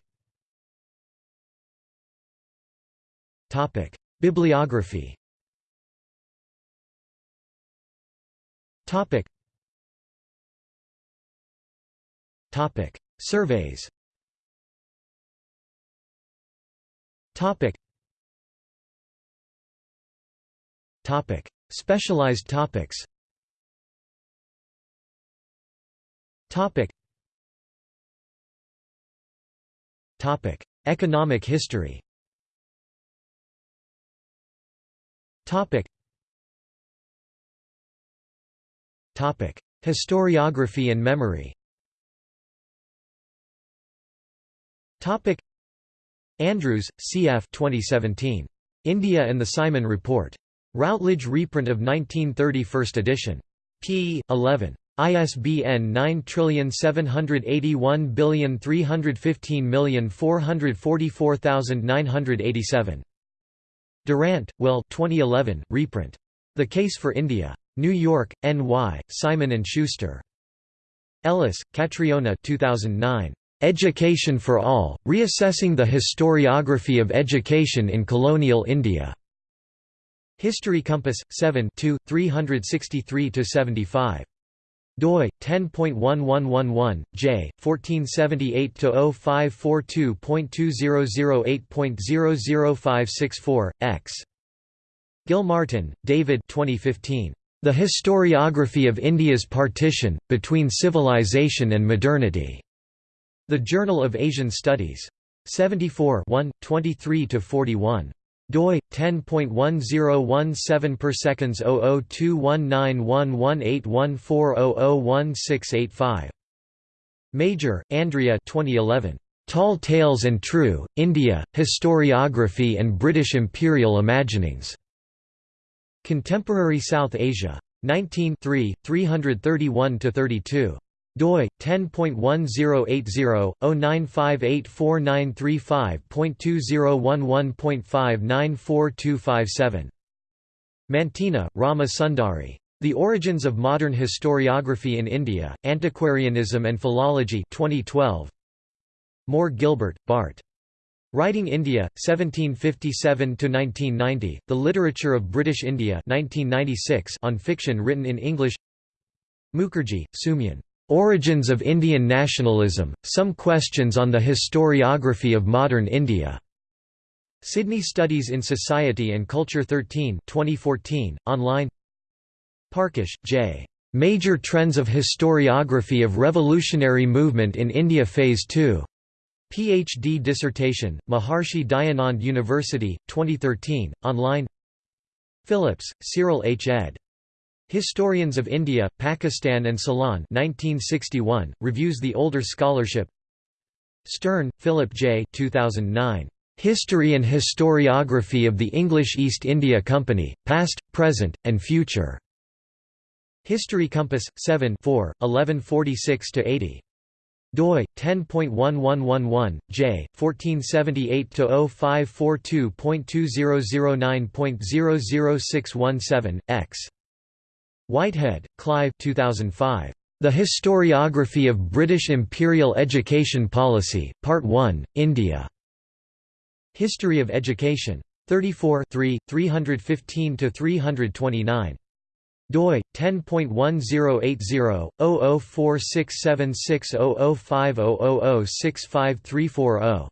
Topic. Bibliography. Topic. Topic. Surveys Topic. Topic. Specialized topics. Topic. Topic. Economic history. Topic. Topic. Historiography and memory. Topic. Andrews, C.F. 2017. India and the Simon Report. Routledge reprint of 1930 first edition. p. 11. ISBN 9781315444987. Durant, Will 2011, reprint. The Case for India. New York, N.Y., Simon & Schuster. Ellis, Catriona 2009. Education for All, Reassessing the Historiography of Education in Colonial India. History Compass, 7 363–75 doi 10.1111 j 1478-0542.2008.00564 x. Gilmartin, David 2015 The Historiography of India's Partition between Civilization and Modernity the Journal of Asian Studies. 74 23–41 doi 10.1017 per seconds 0021911814001685 Major, Andrea 2011 Tall Tales and True India Historiography and British Imperial Imaginings. Contemporary South Asia. 19 331 32 doi 10.1080-09584935.2011.594257 Mantena, Rama Sundari. The Origins of Modern Historiography in India, Antiquarianism and Philology 2012. Moore Gilbert, Bart. Writing India, 1757–1990, The Literature of British India 1996 on fiction written in English Mukherjee, Soumyan. Origins of Indian Nationalism, Some Questions on the Historiography of Modern India. Sydney Studies in Society and Culture 13 2014, online Parkash, J. Major Trends of Historiography of Revolutionary Movement in India Phase 2. PhD dissertation, Maharshi Dayanand University, 2013, online Phillips, Cyril H. ed. Historians of India, Pakistan and Ceylon 1961, reviews the older scholarship Stern, Philip J. 2009. History and Historiography of the English East India Company, Past, Present, and Future. History Compass, 7 1146–80 doi 10.1111 j 1478 to 0542.2009.00617 x Whitehead, Clive 2005. The Historiography of British Imperial Education Policy, Part 1, India. History of Education. 34 315–329 doi 10.1080-0046760050006534-0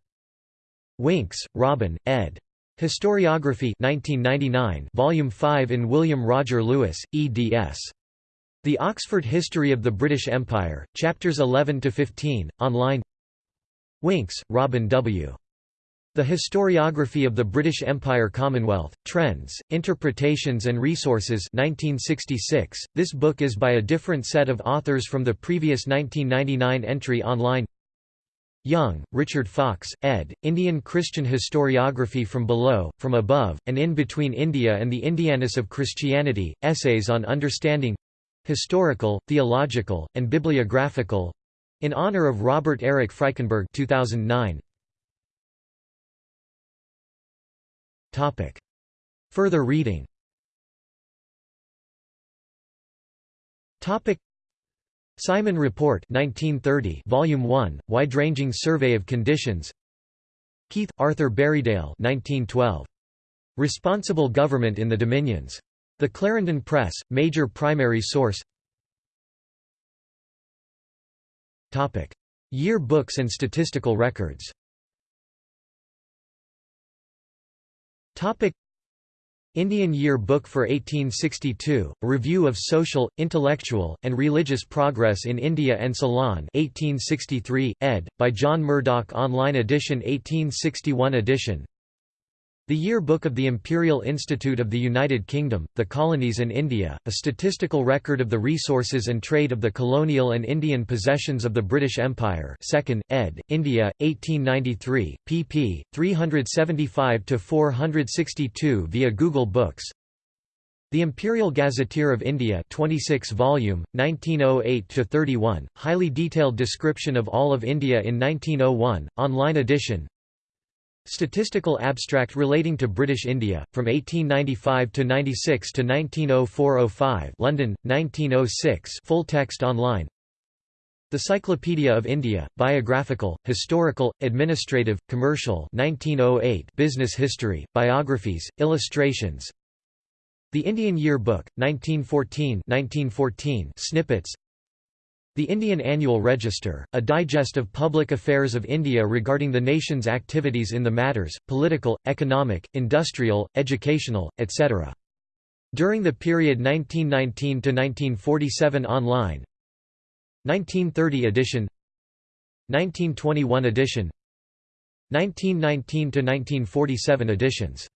Winks, Robin, ed. Historiography 1999, Volume 5 in William Roger Louis, eds. The Oxford History of the British Empire, Chapters 11–15, online Winks, Robin W. The Historiography of the British Empire Commonwealth, Trends, Interpretations and Resources 1966. This book is by a different set of authors from the previous 1999 entry online Young, Richard Fox, ed., Indian Christian Historiography from Below, From Above, and In Between India and the Indianness of Christianity, Essays on Understanding—Historical, Theological, and Bibliographical—in honor of Robert Eric Frykenberg 2009. Further reading Simon Report 1930 Volume 1 Wide-ranging Survey of Conditions. Keith Arthur Berriedale 1912 Responsible Government in the Dominions. The Clarendon Press major primary source. Topic. Year books and statistical records. Topic Indian Year Book for 1862, a review of social, intellectual, and religious progress in India and Ceylon 1863, ed., by John Murdoch Online edition 1861 edition the Yearbook of the Imperial Institute of the United Kingdom, the Colonies and India, a statistical record of the resources and trade of the colonial and Indian possessions of the British Empire 2nd, ed., India, 1893, pp. 375–462 via Google Books the Imperial Gazetteer of India 26 volume, 1908–31, highly detailed description of all of India in 1901, online edition Statistical abstract relating to British India, from 1895 to 96 to 1904–05 London, 1906 full text online. The Cyclopedia of India, Biographical, Historical, Administrative, Commercial 1908 Business History, Biographies, Illustrations. The Indian Year Book, 1914 1914 snippets the Indian Annual Register, a digest of public affairs of India regarding the nation's activities in the matters, political, economic, industrial, educational, etc. During the period 1919–1947 online. 1930 edition. 1921 edition. 1919–1947 editions